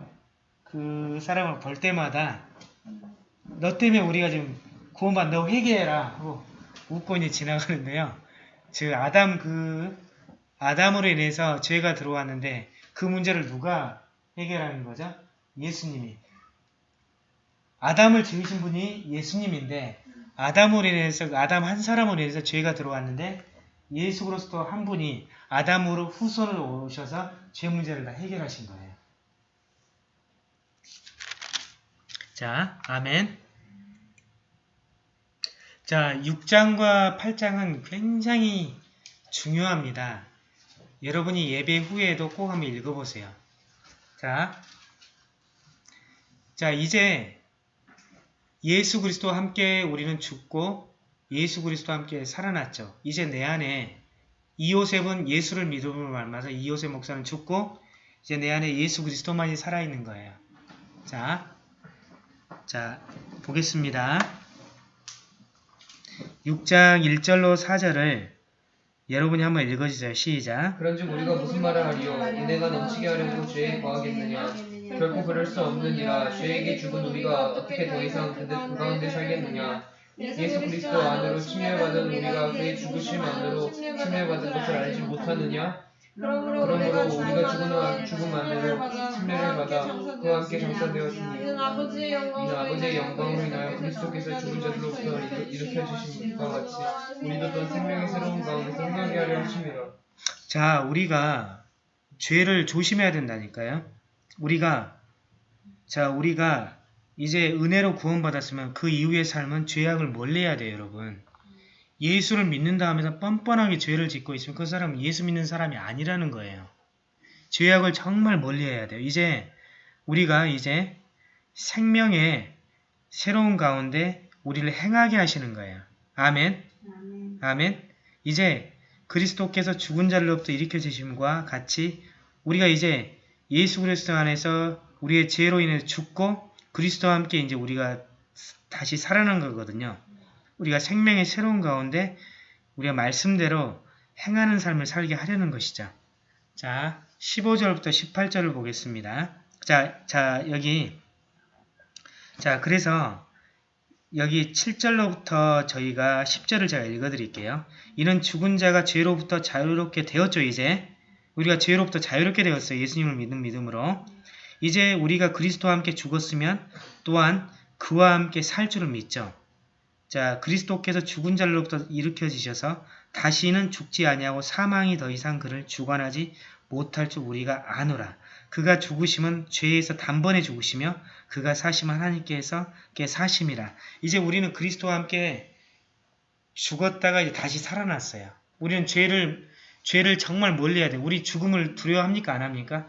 그 사람을 볼 때마다 너 때문에 우리가 지금 구원받 너 회개해라 하고 웃고 이제 지나가는데요. 즉 아담 그 아담으로 인해서 죄가 들어왔는데 그 문제를 누가 해결하는 거죠? 예수님이. 아담을 지으신 분이 예수님인데 아담으로 인해서 아담 한 사람으로 인해서 죄가 들어왔는데 예수 그리스도 한 분이 아담으로 후손을 오셔서 죄 문제를 다 해결하신 거예요. 자, 아멘. 자, 6장과 8장은 굉장히 중요합니다. 여러분이 예배 후에도 꼭 한번 읽어보세요. 자, 자 이제 예수 그리스도와 함께 우리는 죽고 예수 그리스도와 함께 살아났죠. 이제 내 안에 이요셉은 예수를 믿음으로 말미암아서 이요셉 목사는 죽고 이제 내 안에 예수 그리스도만이 살아있는 거예요. 자, 자 보겠습니다. 6장 1절로 4절을 여러분이 한번 읽어주세요. 시작. 그런즉 우리가 무슨 말을 하리요? 은혜가 넘치게 하려고 죄에 거하겠느냐? 결코 그럴 수 없느니라. 죄에게 죽은 우리가 어떻게 더 이상 그, 그 가운데 살겠느냐? 예수 그리스도 안으로 침례받은 우리가 그의 죽으심 안으로 침례받은 것을 알지 못하느냐? 그러므로 그러므로 우리가 죽은 죽음 안에로 침례를 받아 그와 함께 장사되었으니 이는 아버지의 이는 영광으로 아버지의 인하여 영광으로 인하여 그리스도께서 죽은 자들로부터 일으- 일으켜 주신 것과 같이 우리도 또 생명의 새로운 가운데서 행하게 하려 하심이라. 자, 우리가 죄를 조심해야 된다니까요. 우리가 자, 우리가 이제 은혜로 구원받았으면 그 이후의 삶은 죄악을 멀리해야 돼요, 여러분. 예수를 믿는다 하면서 뻔뻔하게 죄를 짓고 있으면 그 사람은 예수 믿는 사람이 아니라는 거예요. 죄악을 정말 멀리해야 돼요. 이제 우리가 이제 생명의 새로운 가운데 우리를 행하게 하시는 거예요. 아멘. 아멘. 아멘. 이제 그리스도께서 죽은 자로부터 일으켜 주심과 같이 우리가 이제 예수 그리스도 안에서 우리의 죄로 인해 죽고 그리스도와 함께 이제 우리가 다시 살아난 거거든요. 우리가 생명의 새로운 가운데 우리가 말씀대로 행하는 삶을 살게 하려는 것이죠. 자, 15절부터 18절을 보겠습니다. 자, 자, 여기 자, 그래서 여기 7절로부터 저희가 10절을 제가 읽어드릴게요. 이는 죽은 자가 죄로부터 자유롭게 되었죠, 이제. 우리가 죄로부터 자유롭게 되었어요. 예수님을 믿는 믿음으로. 이제 우리가 그리스도와 함께 죽었으면 또한 그와 함께 살 줄을 믿죠. 자, 그리스도께서 죽은 자로부터 일으켜지셔서 다시는 죽지 아니하고 사망이 더 이상 그를 주관하지 못할 줄 우리가 아노라. 그가 죽으심은 죄에서 단번에 죽으시며 그가 사심 하나님께서 께 사심이라. 이제 우리는 그리스도와 함께 죽었다가 이제 다시 살아났어요. 우리는 죄를 죄를 정말 멀리해야 돼. 우리 죽음을 두려워합니까? 안 합니까?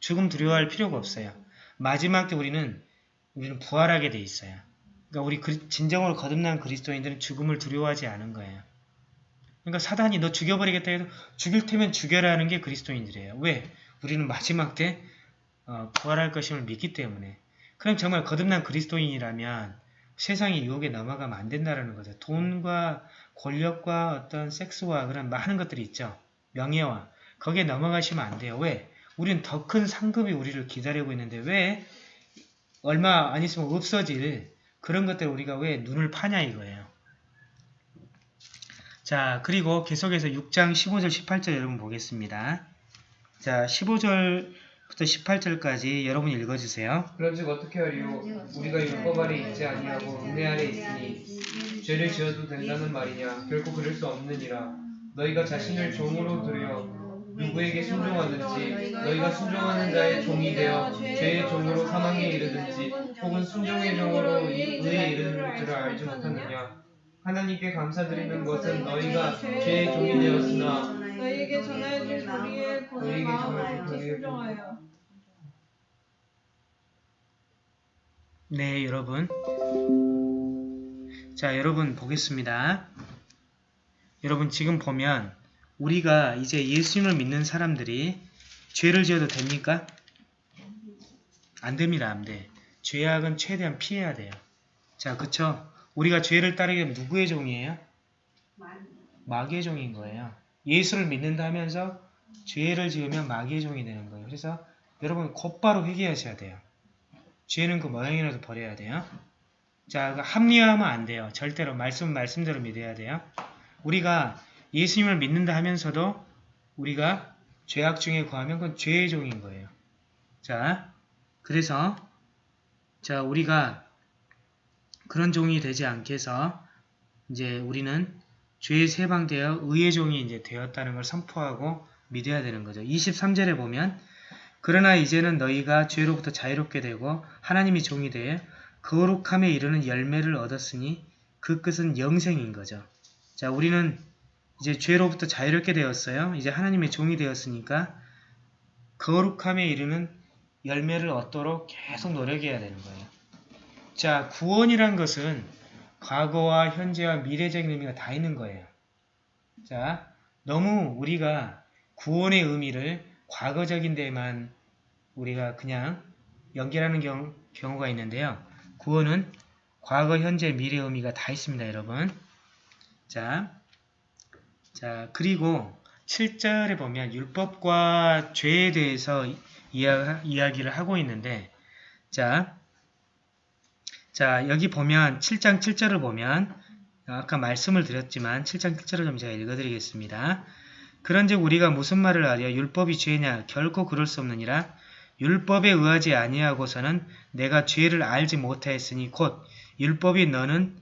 죽음 두려워할 필요가 없어요. 마지막 때 우리는 우리는 부활하게 돼 있어요. 그러니까 우리 그- 진정으로 거듭난 그리스도인들은 죽음을 두려워하지 않은 거예요. 그러니까 사단이 너 죽여버리겠다 해도 죽일 테면 죽여라 하는 게 그리스도인들이에요. 왜? 우리는 마지막 때 어, 부활할 것임을 믿기 때문에. 그럼 정말 거듭난 그리스도인이라면 세상의 유혹에 넘어가면 안 된다는 거죠. 돈과 권력과 어떤 섹스와 그런 많은 것들이 있죠. 명예와. 거기에 넘어가시면 안 돼요. 왜? 우리는 더큰 상급이 우리를 기다리고 있는데 왜 얼마 안 있으면 없어질 그런 것들 우리가 왜 눈을 파냐 이거예요. 자, 그리고 계속해서 6장 15절, 18절 여러분 보겠습니다. 자, 15절부터 18절까지 여러분 읽어주세요. 그런즉 어떻게 하리요? 우리가 율법 아래 있지 아니하고 은혜 아래 있으니 죄를 지어도 된다는 말이냐? 결코 그럴 수 없느니라. 너희가 자신을 종으로 들여 누구에게 순종하든지 너희가 순종하는 자의 종이 되어 죄의 종으로 사망에 이르든지 혹은 순종의 종으로 의에 이르는 줄을 알지 못하느냐? 하나님께 감사드리는 것은 너희가 죄의 종이 되었으나 너희에게 전하여준 보는 너희에게 마음 순종하여 네, 여러분. 자, 여러분 보겠습니다. 여러분 지금 보면 우리가 이제 예수님을 믿는 사람들이 죄를 지어도 됩니까? 안 됩니다, 안 돼. 죄악은 최대한 피해야 돼요. 자, 그쵸? 우리가 죄를 따르게 되면 누구의 종이에요? 마귀의 종인 거예요. 예수를 믿는다 하면서 죄를 지으면 마귀의 종이 되는 거예요. 그래서 여러분 곧바로 회개하셔야 돼요. 죄는 그 모양이라도 버려야 돼요. 자, 그 합리화하면 안 돼요. 절대로 말씀 말씀대로 믿어야 돼요. 우리가 예수님을 믿는다 하면서도 우리가 죄악 중에 거하면 그건 죄의 종인 거예요. 자, 그래서 자 우리가 그런 종이 되지 않게 해서 이제 우리는 죄에 세방되어 의의 종이 이제 되었다는 걸 선포하고 믿어야 되는 거죠. 23절에 보면 그러나 이제는 너희가 죄로부터 자유롭게 되고 하나님이 종이 되어 거룩함에 이르는 열매를 얻었으니 그 끝은 영생인 거죠. 자, 우리는 이제 죄로부터 자유롭게 되었어요. 이제 하나님의 종이 되었으니까 거룩함에 이르는 열매를 얻도록 계속 노력해야 되는 거예요. 자, 구원이란 것은 과거와 현재와 미래적인 의미가 다 있는 거예요. 자, 너무 우리가 구원의 의미를 과거적인 데만 우리가 그냥 연결하는 경, 경우가 있는데요. 구원은 과거, 현재, 미래 의미가 다 있습니다, 여러분. 자, 자 그리고 7절에 보면 율법과 죄에 대해서 이야, 이야기를 하고 있는데 자, 자 여기 보면 7장 7절을 보면 아까 말씀을 드렸지만 7장 7절을 좀 제가 읽어드리겠습니다. 그런즉 우리가 무슨 말을 하랴? 율법이 죄냐? 결코 그럴 수 없느니라. 율법에 의하지 아니하고서는 내가 죄를 알지 못하였으니 곧 율법이 너는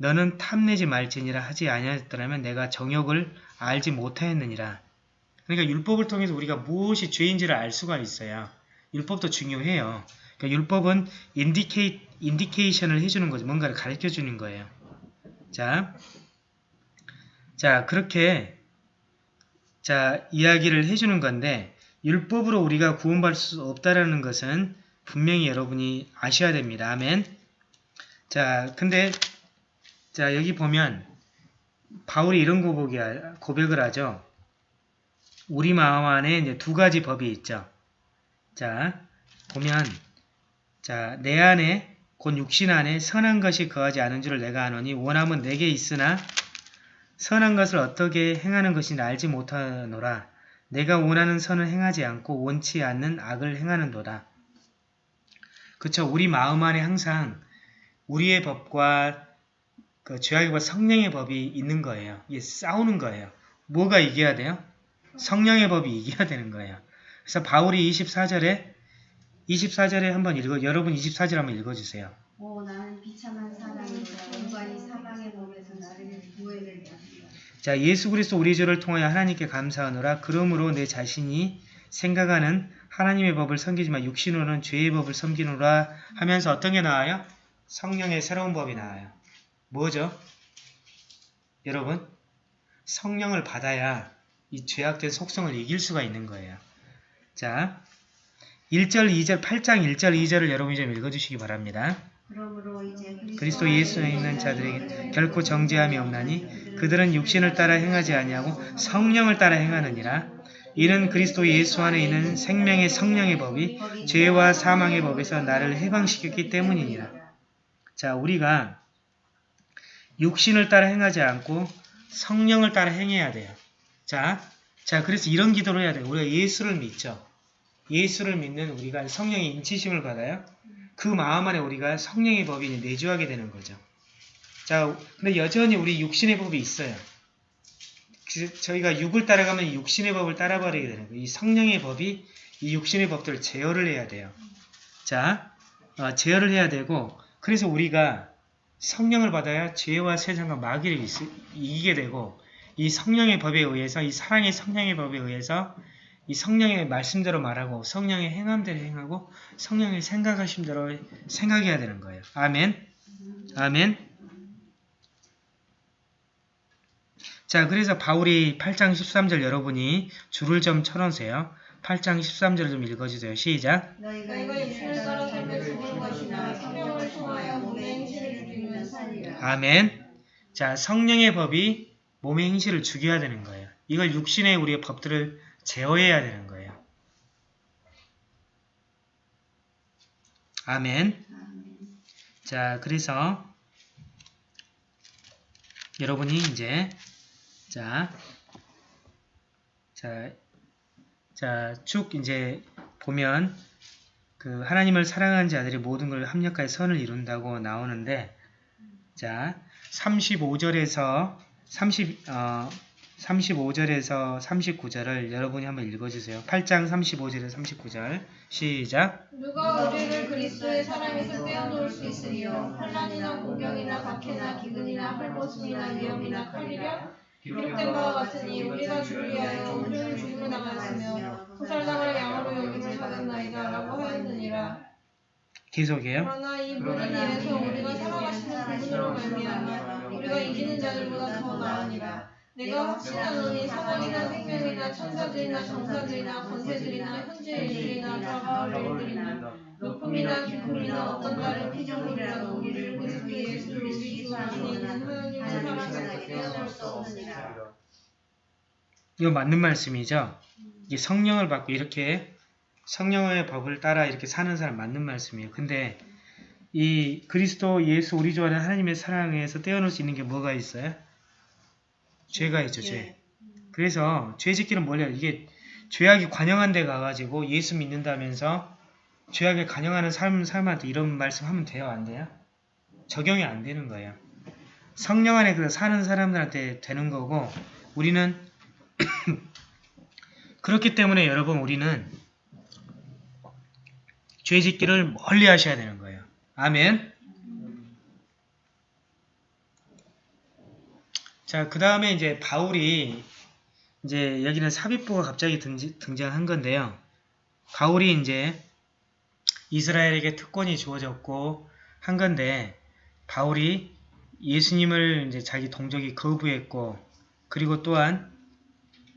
너는 탐내지 말지니라 하지 아니하였더라면 내가 정욕을 알지 못하였느니라. 그러니까 율법을 통해서 우리가 무엇이 죄인지를 알 수가 있어요. 율법도 중요해요. 그러니까 율법은 인디케이, 인디케이션을 해주는 거죠. 뭔가를 가르쳐주는 거예요. 자, 자 그렇게 자 이야기를 해주는 건데 율법으로 우리가 구원받을 수 없다라는 것은 분명히 여러분이 아셔야 됩니다. 아멘. 자, 근데 자 여기 보면 바울이 이런 고백을 하죠. 우리 마음 안에 이제 두 가지 법이 있죠. 자, 보면 자, 내 안에 곧 육신 안에 선한 것이 거하지 않은 줄을 내가 아노니 원함은 내게 있으나 선한 것을 어떻게 행하는 것인지 알지 못하노라. 내가 원하는 선을 행하지 않고 원치 않는 악을 행하는도다. 그쵸? 우리 마음 안에 항상 우리의 법과 그 죄악의 법, 성령의 법이 있는 거예요. 이게 싸우는 거예요. 뭐가 이겨야 돼요? 성령의 법이 이겨야 되는 거예요. 그래서 바울이 24절에 24절에 한번 읽어 여러분 24절 한번 읽어주세요. 오 나는 비참한 사람이다 뭔가 이 사방의 법에서 나를 구해내려 자 예수 그리스도 우리 주를 통하여 하나님께 감사하노라 그러므로 내 자신이 생각하는 하나님의 법을 섬기지만 육신으로는 죄의 법을 섬기노라 하면서 어떤 게 나와요? 성령의 새로운 법이 나와요. 뭐죠? 여러분 성령을 받아야 이 죄악된 속성을 이길 수가 있는 거예요. 자 1절 2절 8장 1절 2절을 여러분이 좀 읽어주시기 바랍니다. 그리스도 예수에 있는 자들에게 결코 정죄함이 없나니 그들은 육신을 따라 행하지 아니하고 성령을 따라 행하느니라. 이는 그리스도 예수 안에 있는 생명의 성령의 법이 죄와 사망의 법에서 나를 해방시켰기 때문이니라. 자, 우리가 육신을 따라 행하지 않고 성령을 따라 행해야 돼요. 자, 자, 그래서 이런 기도를 해야 돼요. 우리가 예수를 믿죠. 예수를 믿는 우리가 성령의 인치심을 받아요. 그 마음 안에 우리가 성령의 법이 내주하게 되는 거죠. 자, 근데 여전히 우리 육신의 법이 있어요. 그, 저희가 육을 따라가면 육신의 법을 따라버리게 되는 거예요. 이 성령의 법이 이 육신의 법들을 제어를 해야 돼요. 자, 어, 제어를 해야 되고 그래서 우리가 성령을 받아야 죄와 세상과 마귀를 있, 이기게 되고 이 성령의 법에 의해서 이 사랑의 성령의 법에 의해서 이 성령의 말씀대로 말하고 성령의 행함대로 행하고 성령의 생각하심대로 생각해야 되는 거예요. 아멘. 아멘. 자, 그래서 바울이 8장 13절 여러분이 줄을 좀 쳐놓으세요. 8장 13절을 좀 읽어주세요. 시작. 너희가 살며 죽은 것이나 성령을 통하여 몸의 행실을 죽이면 살리라. 아멘. 자, 성령의 법이 몸의 행실을 죽여야 되는 거예요. 이걸 육신의 우리의 법들을 제어해야 되는 거예요. 아멘. 자, 그래서 여러분이 이제 자, 자, 자, 쭉 이제 보면 그 하나님을 사랑하는 자들이 모든 걸 합력하여 선을 이룬다고 나오는데 자, 35절에서 30, 어, 35절에서 39절을 여러분이 한번 읽어주세요. 8장 35절에서 39절. 시작. 누가 우리를 그리스도의 사랑에서 떼어놓을 수 있으리요? 환란이나 공경이나 박해나 기근이나 헐벗음이나 위험이나 칼이려 기록된 바와 같으니 우리가 주를 위하여 온전히 죽임을 당하였으며 도살당할 양으로 여김을 받았나이다 라고 하였느니라 계속해요. 그러나 이 모든 일에서 우리가 살아가시는 그분으로 말미암아 우리가 이기는 자들보다 더 나으니라. 내가 확신하노니 사망이나 생명이나 천사들이나 정사들이나 권세들이나 현재 일들이나 다가올 일들이나 높음이나 깊음이나 어떤 다른 피조물이라도 우리를 그리스도 주 안에 있는 하나님의 사랑에서 떼어낼 수 없느니라. 이거 맞는 말씀이죠. 이게 성령을 받고 이렇게 성령의 법을 따라 이렇게 사는 사람 맞는 말씀이에요. 근데 이 그리스도 예수 우리 주 안에 하나님의 사랑에서 떼어놓을 수 있는 게 뭐가 있어요? 죄가 있죠, 죄. 그래서 죄 짓기는 뭐냐? 이게 죄악이 관영한 데 가가지고 예수 믿는다면서 죄악에 관영하는 삶, 삶한테 이런 말씀 하면 돼요? 안 돼요? 적용이 안 되는 거예요. 성령 안에 그 사는 사람들한테 되는 거고 우리는 그렇기 때문에 여러분 우리는 죄 짓기를 멀리 하셔야 되는 거예요. 아멘. 자, 그 다음에 이제 바울이 이제 여기는 삽입부가 갑자기 등장한 건데요. 바울이 이제 이스라엘에게 특권이 주어졌고 한 건데 바울이 예수님을 이제 자기 동족이 거부했고 그리고 또한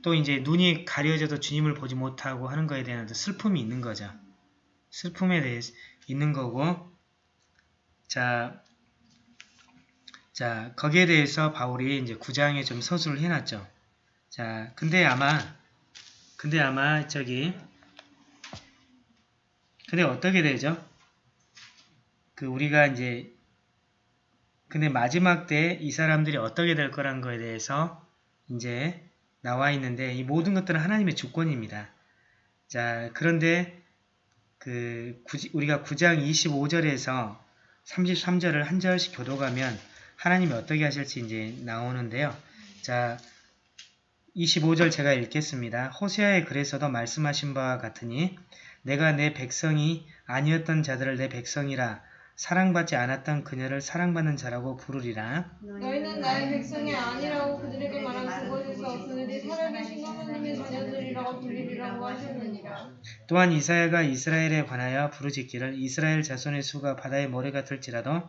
또 이제 눈이 가려져도 주님을 보지 못하고 하는 거에 대한 슬픔이 있는 거죠. 슬픔에 대해 있는 거고 자, 자 거기에 대해서 바울이 이제 구장에 좀 서술을 해놨죠. 자, 근데 아마 근데 아마 저기 근데 어떻게 되죠? 그 우리가 이제 근데 마지막 때 이 사람들이 어떻게 될 거란 거에 대해서 이제 나와 있는데 이 모든 것들은 하나님의 주권입니다. 자, 그런데 그 구- 우리가 9장 25절에서 33절을 한 절씩 교도가면 하나님이 어떻게 하실지 이제 나오는데요. 자, 25절 제가 읽겠습니다. 호세아의 글에서도 말씀하신 바와 같으니 내가 내 백성이 아니었던 자들을 내 백성이라 사랑받지 않았던 그녀를 사랑받는 자라고 부르리라. 너희는 나의 백성이 아니라고 그들에게 말한 그곳에서 그들이 살아계신 하나님의 자녀들이라고 불리리라고 하셨느니라. 또한 이사야가 이스라엘에 관하여 부르짖기를 이스라엘 자손의 수가 바다의 모래 같을지라도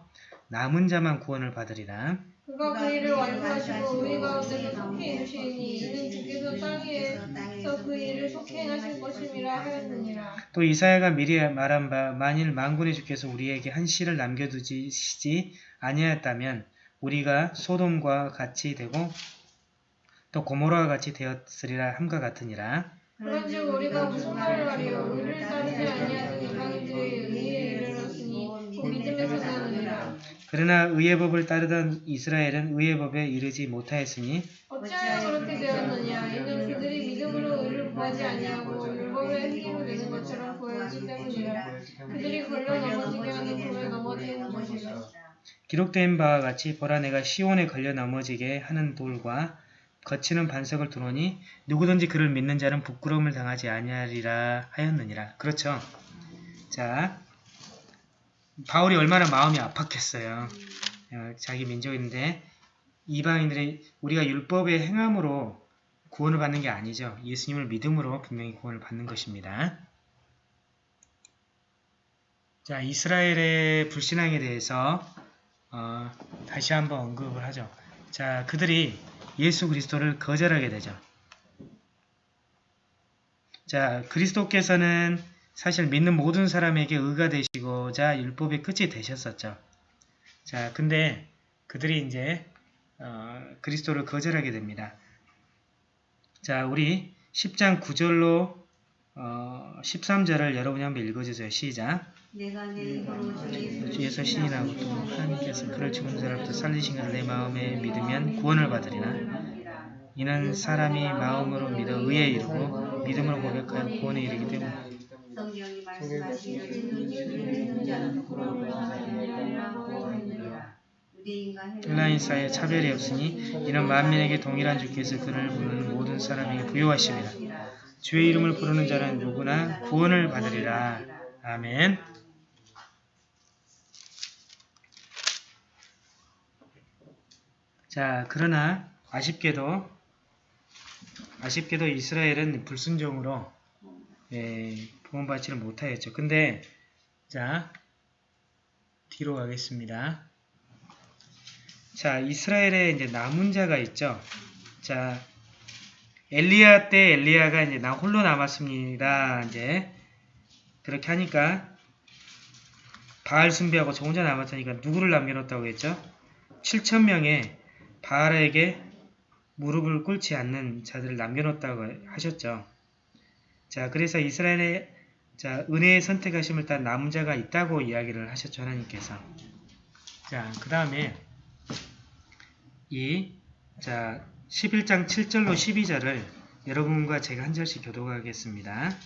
남은 자만 구원을 받으리라. 그가 그 일을 완수하시고 의의 가운데서 속히 이루시니 이는 주께서 땅 위에서 그 일을 속히 행하실 것임이라 하였느니라. 또 이사야가 미리 말한 바 만일 만군의 주께서 우리에게 한 씨를 남겨두시지 아니하였다면 우리가 소돔과 같이 되고 또 고모라와 같이 되었으리라 함과 같으니라. 그런즉 우리가 무슨 말을 하리요 의를 따르지 아니하는 이방인들의 의에 이르렀으니 나느니라. 그러나 의의 법을 따르던 이스라엘은 의의 법에 이르지 못하였으니 어찌하여 그렇게 되었느냐 이는 그들이 믿음으로 의를 구하지 아니하고 율법의 행위로 되는 것처럼 보였기 때문이라. 그들이 걸려 넘어지게 하는 불에 넘어지는 것이라. 기록된 바와 같이 보라 내가 시온에 걸려 넘어지게 하는 돌과 거치는 반석을 두노니 누구든지 그를 믿는 자는 부끄러움을 당하지 아니하리라 하였느니라. 그렇죠. 자, 바울이 얼마나 마음이 아팠겠어요. 어, 자기 민족인데 이방인들이 우리가 율법의 행함으로 구원을 받는 게 아니죠. 예수님을 믿음으로 분명히 구원을 받는 것입니다. 자, 이스라엘의 불신앙에 대해서 어, 다시 한번 언급을 하죠. 자, 그들이 예수 그리스도를 거절하게 되죠. 자, 그리스도께서는 사실 믿는 모든 사람에게 의가 되시고자 율법의 끝이 되셨었죠. 자, 근데 그들이 이제 어, 그리스도를 거절하게 됩니다. 자, 우리 10장 9절로 어, 13절을 여러분이 한번 읽어주세요. 시작. 내가 내 입으로 주주 예수 신이라고 또 하나님께서 그를 죽은 자로부터 살리신 것을 내 마음에 믿으면 구원을 받으리나 이는 사람이 마음으로 믿어 의에 이르고 믿음으로 고백하여 구원에 이르기 때문에 자는 받으리라고 하느니라. 유대인과 헬라인 사이에 차별이 없으니 이는 만민에게 동일한 주께서 그를 부르는 모든 사람에게 부여하심이라 주의 이름을 부르는 자는 누구나 구원을 받으리라. 아멘. 자 그러나 아쉽게도 아쉽게도 이스라엘은 불순종으로 예, 구원받지를 못하였죠. 근데 자 뒤로 가겠습니다. 자 이스라엘에 이제 남은 자가 있죠. 자 엘리야 때 엘리야가 이제 나 홀로 남았습니다. 이제 그렇게 하니까 바알 숭배하고 저 혼자 남았으니까 누구를 남겨놓았다고 했죠? 7천 명의 바알에게 무릎을 꿇지 않는 자들을 남겨놓았다고 하셨죠. 자, 그래서 이스라엘의 자, 은혜의 선택하심을 따른 남은 자가 있다고 이야기를 하셨죠, 하나님께서. 자, 그 다음에 이 자, 11장 7절로 12절을 여러분과 제가 한 절씩 교도하겠습니다.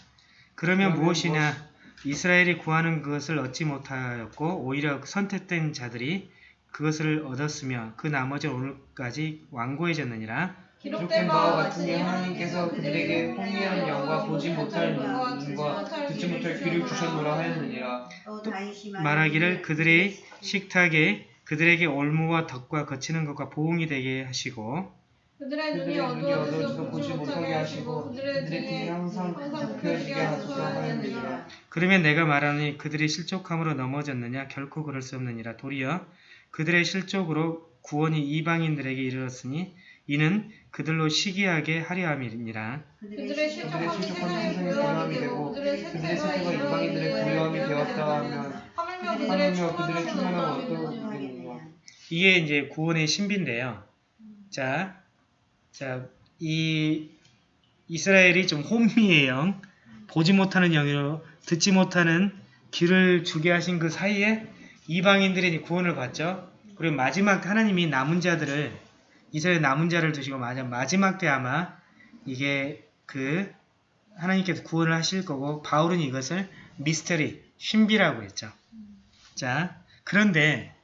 그러면 무엇이냐? 이스라엘이 구하는 그것을 얻지 못하였고 오히려 선택된 자들이 그것을 얻었으며 그 나머지 오늘까지 완고해졌느니라. 기록된 바와 같으니 하나님께서 그들에게 혼미한 영과 보지 못할 눈과 듣지 못할 귀를 주셨노라 하였느니라. 말하기를 그들의 식탁에 그들에게 올무와 덕과 거치는 것과 보응이 되게 하시고 그들의 눈이 눈이 어두워져서 보지 못하게 하시고 그들의 등에 항상 굽혀지게 하소서. 하였느니라. 그러면 내가 말하니 그들이 실족함으로 넘어졌느냐 결코 그럴 수 없느니라 도리어 그들의 실족으로 구원이 이방인들에게 이르렀으니 이는 그들로 시기하게 하려 함이니라 그들의 실족함이 세상의 고요함이 되고 그들의 세태가 이방인들의 고요함이 되었다 하면 하물며 그들의 어떠함이뇨. 어떠하겠느냐. 이게 이제 구원의 신비인데요. 자, 자, 이 이스라엘이 좀 혼미의 영, 보지 못하는 영으로 듣지 못하는 귀를 주게 하신 그 사이에 이방인들이 구원을 받죠. 그리고 마지막 때 하나님이 남은 자들을 이스라엘 남은 자를 두시고 마지- 마지막 때 아마 이게 그 하나님께서 구원을 하실 거고 바울은 이것을 미스터리, 신비라고 했죠. 자, 그런데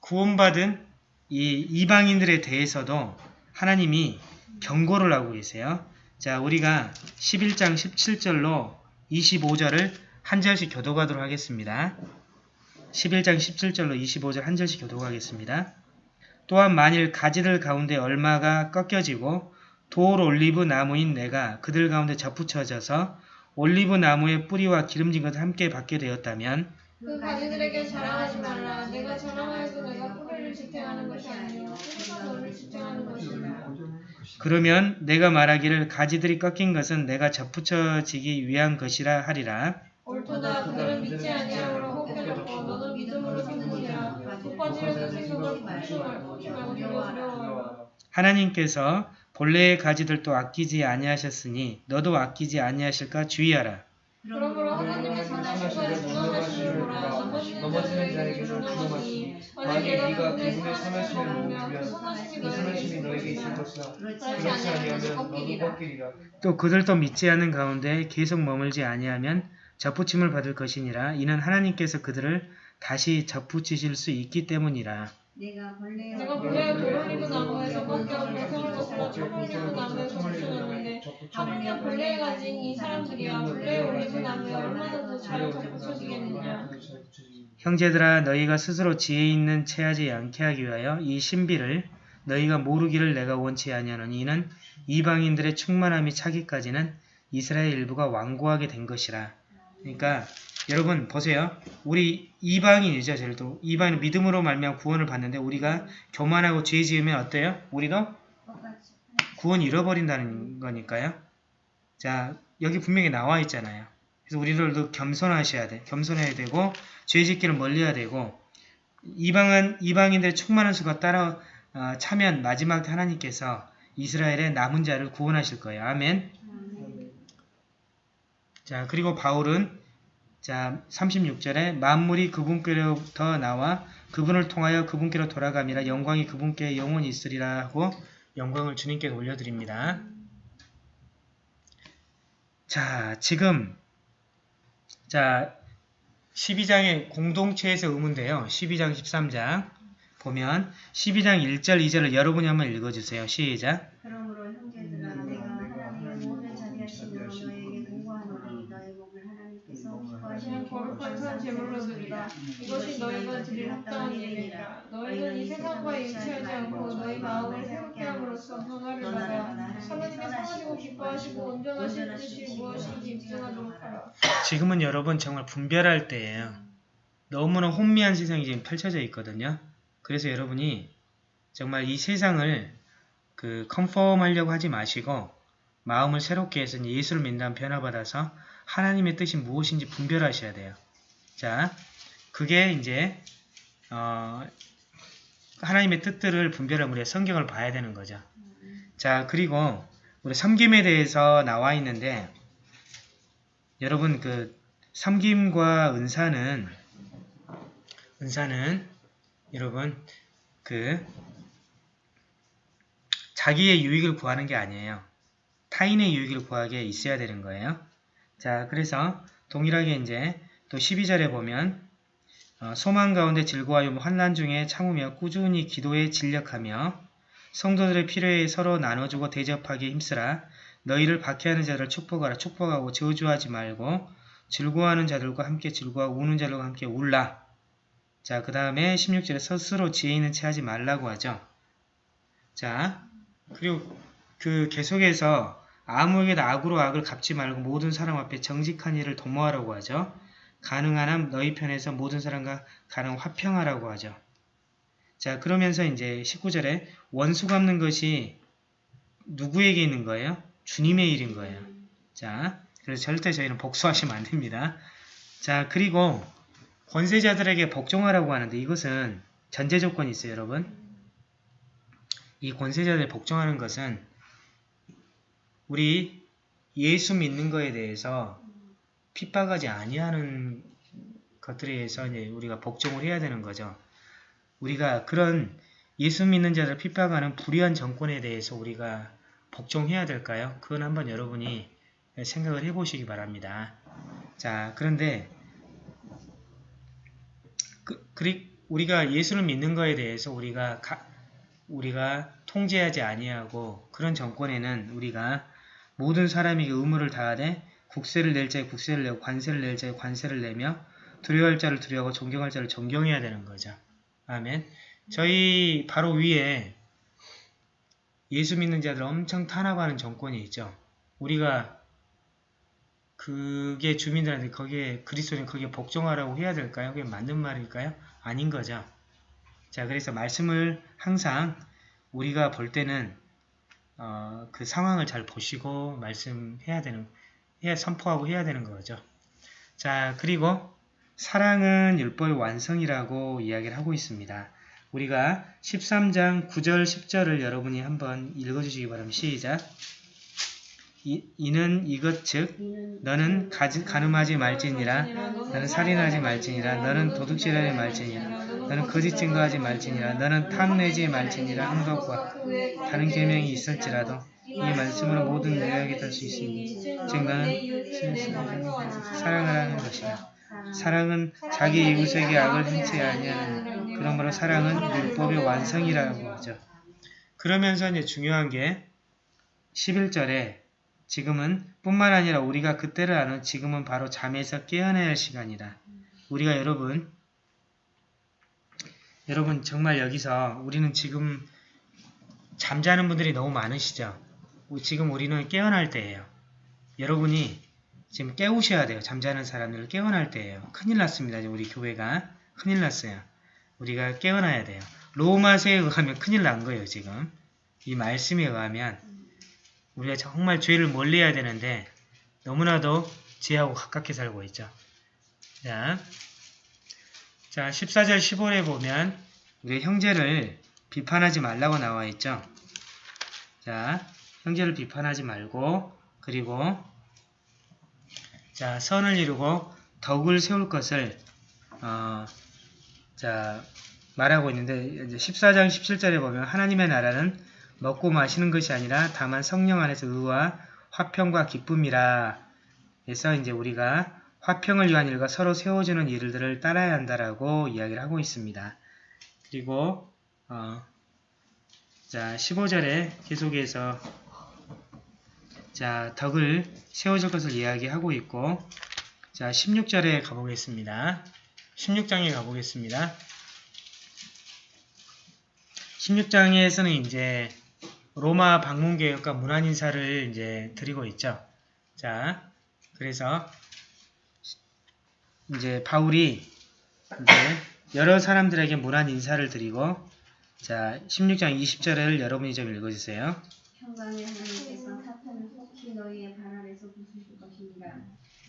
구원받은 이 이방인들에 대해서도 하나님이 경고를 하고 계세요. 자, 우리가 11장 17절로 25절을 한 절씩 교도하도록 하겠습니다. 11장 17절로 25절 한 절씩 교도하겠습니다. 또한 만일 가지들 가운데 얼마가 꺾여지고 돌 올리브 나무인 내가 그들 가운데 접붙여져서 올리브 나무의 뿌리와 기름진 것을 함께 받게 되었다면 그 가지들에게 자랑하지 말라. 내가 자랑하여도 내가 뿌리를 지탱하는 것이 아니요 뿌리가 너를 지탱하는 것이라. 그러면 내가 말하기를 가지들이 꺾인 것은 내가 접붙여지기 위한 것이라 하리라. 옳도다 그들은 믿지 아니하므로 헛되었고 너도 믿음으로 생기라. 생각을 두려워. 하나님께서 본래의 가지들도 아끼지 아니하셨으니 너도 아끼지 아니하실까 주의하라. 그러므로 하나님의 것을 중앙하시는 보라 넘어지는 자에게 만약 만일 네가 그분의 선하심을 모르면 그 선하심이 너에게 있을 것이라. 그렇지 아니하면 너도 꺾이리라. 또 그들도 믿지 않는 가운데 계속 머물지 아니하면 접붙임을 받을 것이니라. 이는 하나님께서 그들을 다시 접붙이실 수 있기 때문이라. 내가 본래 내가 본래 돌올리브 나무에서 꺾여 공성을 거슬러 돌올리브 나무에 접붙여졌는데 하물며 본래에 가진 이 사람들이야 본래 올리브 나무에 얼마나 더잘 접붙여지겠느냐. 형제들아 너희가 스스로 지혜 있는 체하지 않게 하기 위하여 이 신비를 너희가 모르기를 내가 원치 아니하노니 이는 이방인들의 충만함이 차기까지는 이스라엘 일부가 완고하게 된 것이라. 그러니까 여러분 보세요. 우리 이방인이죠. 저희도 이방인 믿음으로 말미암아 구원을 받는데 우리가 교만하고 죄 지으면 어때요? 우리도 구원 잃어버린다는 거니까요. 자, 여기 분명히 나와 있잖아요. 그래서 우리들도 겸손하셔야 돼. 겸손해야 되고 죄 짓기를 멀리해야 되고 이방은 이방인들의 충만한 수가 따라 어, 차면 마지막 때 하나님께서 이스라엘의 남은 자를 구원하실 거예요. 아멘. 자, 그리고 바울은 자, 36절에 만물이 그분께로부터 나와 그분을 통하여 그분께로 돌아감이라 영광이 그분께 영원히 있으리라 하고 영광을 주님께 올려드립니다. 자, 지금 자 12장의 공동체에서 의문인데요. 12장 13장 보면 12장 1절 2절을 여러분이 한번 읽어주세요. 시작. 그러므로 형제들아 내가 하나님의 모든 자비하심으로 너에게 공고하노니 너의 몸을 하나님께서 기뻐하시는 그냥 거룩한 산 제물로 드리라. 이것이 너희가 드릴 합당한 예배니라. 너희는 이 세상과 일치하지 않고 너희 마음을 새롭게 함으로써 변화를 받아 하나님의 선하시고 기뻐하시고 온전하신 뜻이 무엇인지 입증하도록 하라. 지금은 여러분 정말 분별할 때예요. 너무나 혼미한 세상이 지금 펼쳐져 있거든요. 그래서 여러분이 정말 이 세상을 그 컨펌 하려고 하지 마시고 마음을 새롭게 해서 예수를 믿는 변화받아서 하나님의 뜻이 무엇인지 분별하셔야 돼요. 자, 그게 이제 어, 하나님의 뜻들을 분별하면 우리가 성경을 봐야 되는 거죠. 자, 그리고 우리 섬김에 대해서 나와 있는데 여러분 그 섬김과 은사는 은사는 여러분 그 자기의 유익을 구하는 게 아니에요. 타인의 유익을 구하게 있어야 되는 거예요. 자, 그래서 동일하게 이제 또 12절에 보면 어, 소망 가운데 즐거워하여 환난 중에 참으며 꾸준히 기도에 진력하며 성도들의 필요에 서로 나눠주고 대접하기에 힘쓰라. 너희를 박해하는 자들을 축복하라. 축복하고 저주하지 말고 즐거워하는 자들과 함께 즐거워하고 우는 자들과 함께 울라. 자, 그 다음에 16절에 스스로 지혜 있는 채 하지 말라고 하죠. 자, 그리고 그 계속해서 아무에게도 악으로 악을 갚지 말고 모든 사람 앞에 정직한 일을 도모하라고 하죠. 가능한 한 너희 편에서 모든 사람과 가능 화평하라고 하죠. 자, 그러면서 이제 19절에 원수 갚는 것이 누구에게 있는 거예요? 주님의 일인 거예요. 자, 그래서 절대 저희는 복수하시면 안 됩니다. 자, 그리고 권세자들에게 복종하라고 하는데 이것은 전제 조건이 있어요, 여러분. 이 권세자들 복종하는 것은 우리 예수 믿는 거에 대해서 핍박하지 아니하는 것들에 의해서 이제 우리가 복종을 해야 되는 거죠. 우리가 그런 예수 믿는 자들 핍박하는 불의한 정권에 대해서 우리가 복종해야 될까요? 그건 한번 여러분이 생각을 해보시기 바랍니다. 자, 그런데 그, 그리, 우리가 예수를 믿는 거에 대해서 우리가 가, 우리가 통제하지 아니하고 그런 정권에는 우리가 모든 사람에게 의무를 다하되 국세를 낼 자에 국세를 내고 관세를 낼 자에 관세를 내며 두려워할 자를 두려워하고 존경할 자를 존경해야 되는 거죠. 아멘. 저희 바로 위에 예수 믿는 자들 엄청 탄압하는 정권이 있죠. 우리가 그게 주민들한테 거기에 그리스도인 거기에 복종하라고 해야 될까요? 그게 맞는 말일까요? 아닌 거죠. 자, 그래서 말씀을 항상 우리가 볼 때는 어, 그 상황을 잘 보시고 말씀해야 되는, 해야 선포하고 해야 되는 거죠. 자, 그리고 사랑은 율법의 완성이라고 이야기를 하고 있습니다. 우리가 13장 9절 10절을 여러분이 한번 읽어주시기 바랍니다. 시작! 이, 이는 이것 즉 너는 가지, 가늠하지 말지니라 너는 살인하지 말지니라 너는 도둑질하지 말지니라 너는 거짓 증거하지 말지니라 너는 탐내지 말지니라 한 것과 다른 계명이 있을지라도 이 말씀으로 모든 내용이 될 수 있으니 즉 너는 사랑을 하는 것이라 사랑은 자기 이웃에게 악을 행치 아니하는 그러므로 사랑은 율법의 완성이라고 하죠. 그러면서 이제 중요한 게 11절에 지금은 뿐만 아니라 우리가 그때를 아는 지금은 바로 잠에서 깨어나야 할 시간이다. 우리가 여러분 여러분 정말 여기서 우리는 지금 잠자는 분들이 너무 많으시죠? 지금 우리는 깨어날 때예요. 여러분이 지금 깨우셔야 돼요. 잠자는 사람들을 깨어날 때예요. 큰일 났습니다. 우리 교회가 큰일 났어요. 우리가 깨어나야 돼요. 로마서에 의하면 큰일 난 거예요. 지금 이 말씀에 의하면 우리가 정말 죄를 멀리해야 되는데 너무나도 죄하고 가깝게 살고 있죠. 자, 자 14절 15절에 보면 우리 형제를 비판하지 말라고 나와 있죠. 자, 형제를 비판하지 말고 그리고 자 선을 이루고 덕을 세울 것을 어, 자 말하고 있는데 이제 14장 17절에 보면 하나님의 나라는 먹고 마시는 것이 아니라 다만 성령 안에서 의와 화평과 기쁨이라 해서 이제 우리가 화평을 위한 일과 서로 세워주는 일들을 따라야 한다라고 이야기를 하고 있습니다. 그리고 어, 자 15절에 계속해서 자 덕을 세워줄 것을 이야기하고 있고 자 16절에 가보겠습니다. 16장에 가보겠습니다. 16장에서는 이제 로마 방문 개혁과 문안 인사를 이제 드리고 있죠. 자, 그래서 이제 바울이 이제 여러 사람들에게 문안 인사를 드리고 자, 16장 20절을 여러분이 좀 읽어주세요. 속히 너희의 발 아래서 부수실 것입니다.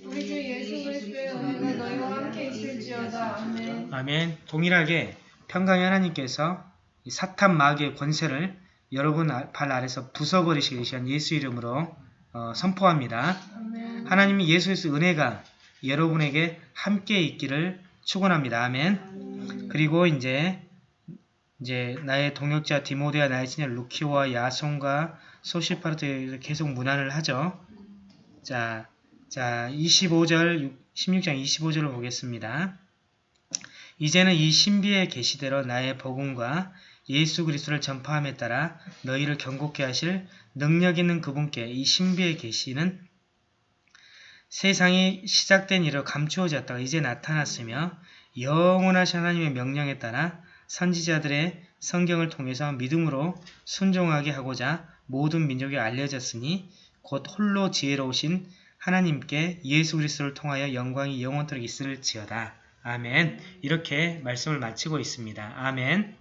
우리 주 예수 그리스도의 은혜가 너희와 함께 있을지어다. 아멘. 아멘. 동일하게 평강의 하나님께서 이 사탄 마귀의 권세를 여러분 아- 발 아래서 부숴버리시기 위한 예수 이름으로 어, 선포합니다. 아멘. 하나님이 예수에서 은혜가 여러분에게 함께 있기를 축원합니다. 아멘. 그리고 이제 이제 나의 동역자 디모데와 나의 친구 루키오와 야손과 소시파르트에 계속 문안을 하죠. 자, 자 25절 16장 25절을 보겠습니다. 이제는 이 신비의 계시대로 나의 복음과 예수 그리스도를 전파함에 따라 너희를 경고케 하실 능력 있는 그분께 이 신비의 계시는 세상이 시작된 이로 감추어졌다가 이제 나타났으며 영원하신 하나님의 명령에 따라 선지자들의 성경을 통해서 믿음으로 순종하게 하고자 모든 민족에 알려졌으니 곧 홀로 지혜로우신 하나님께 예수 그리스도를 통하여 영광이 영원토록 있을지어다. 아멘. 이렇게 말씀을 마치고 있습니다. 아멘.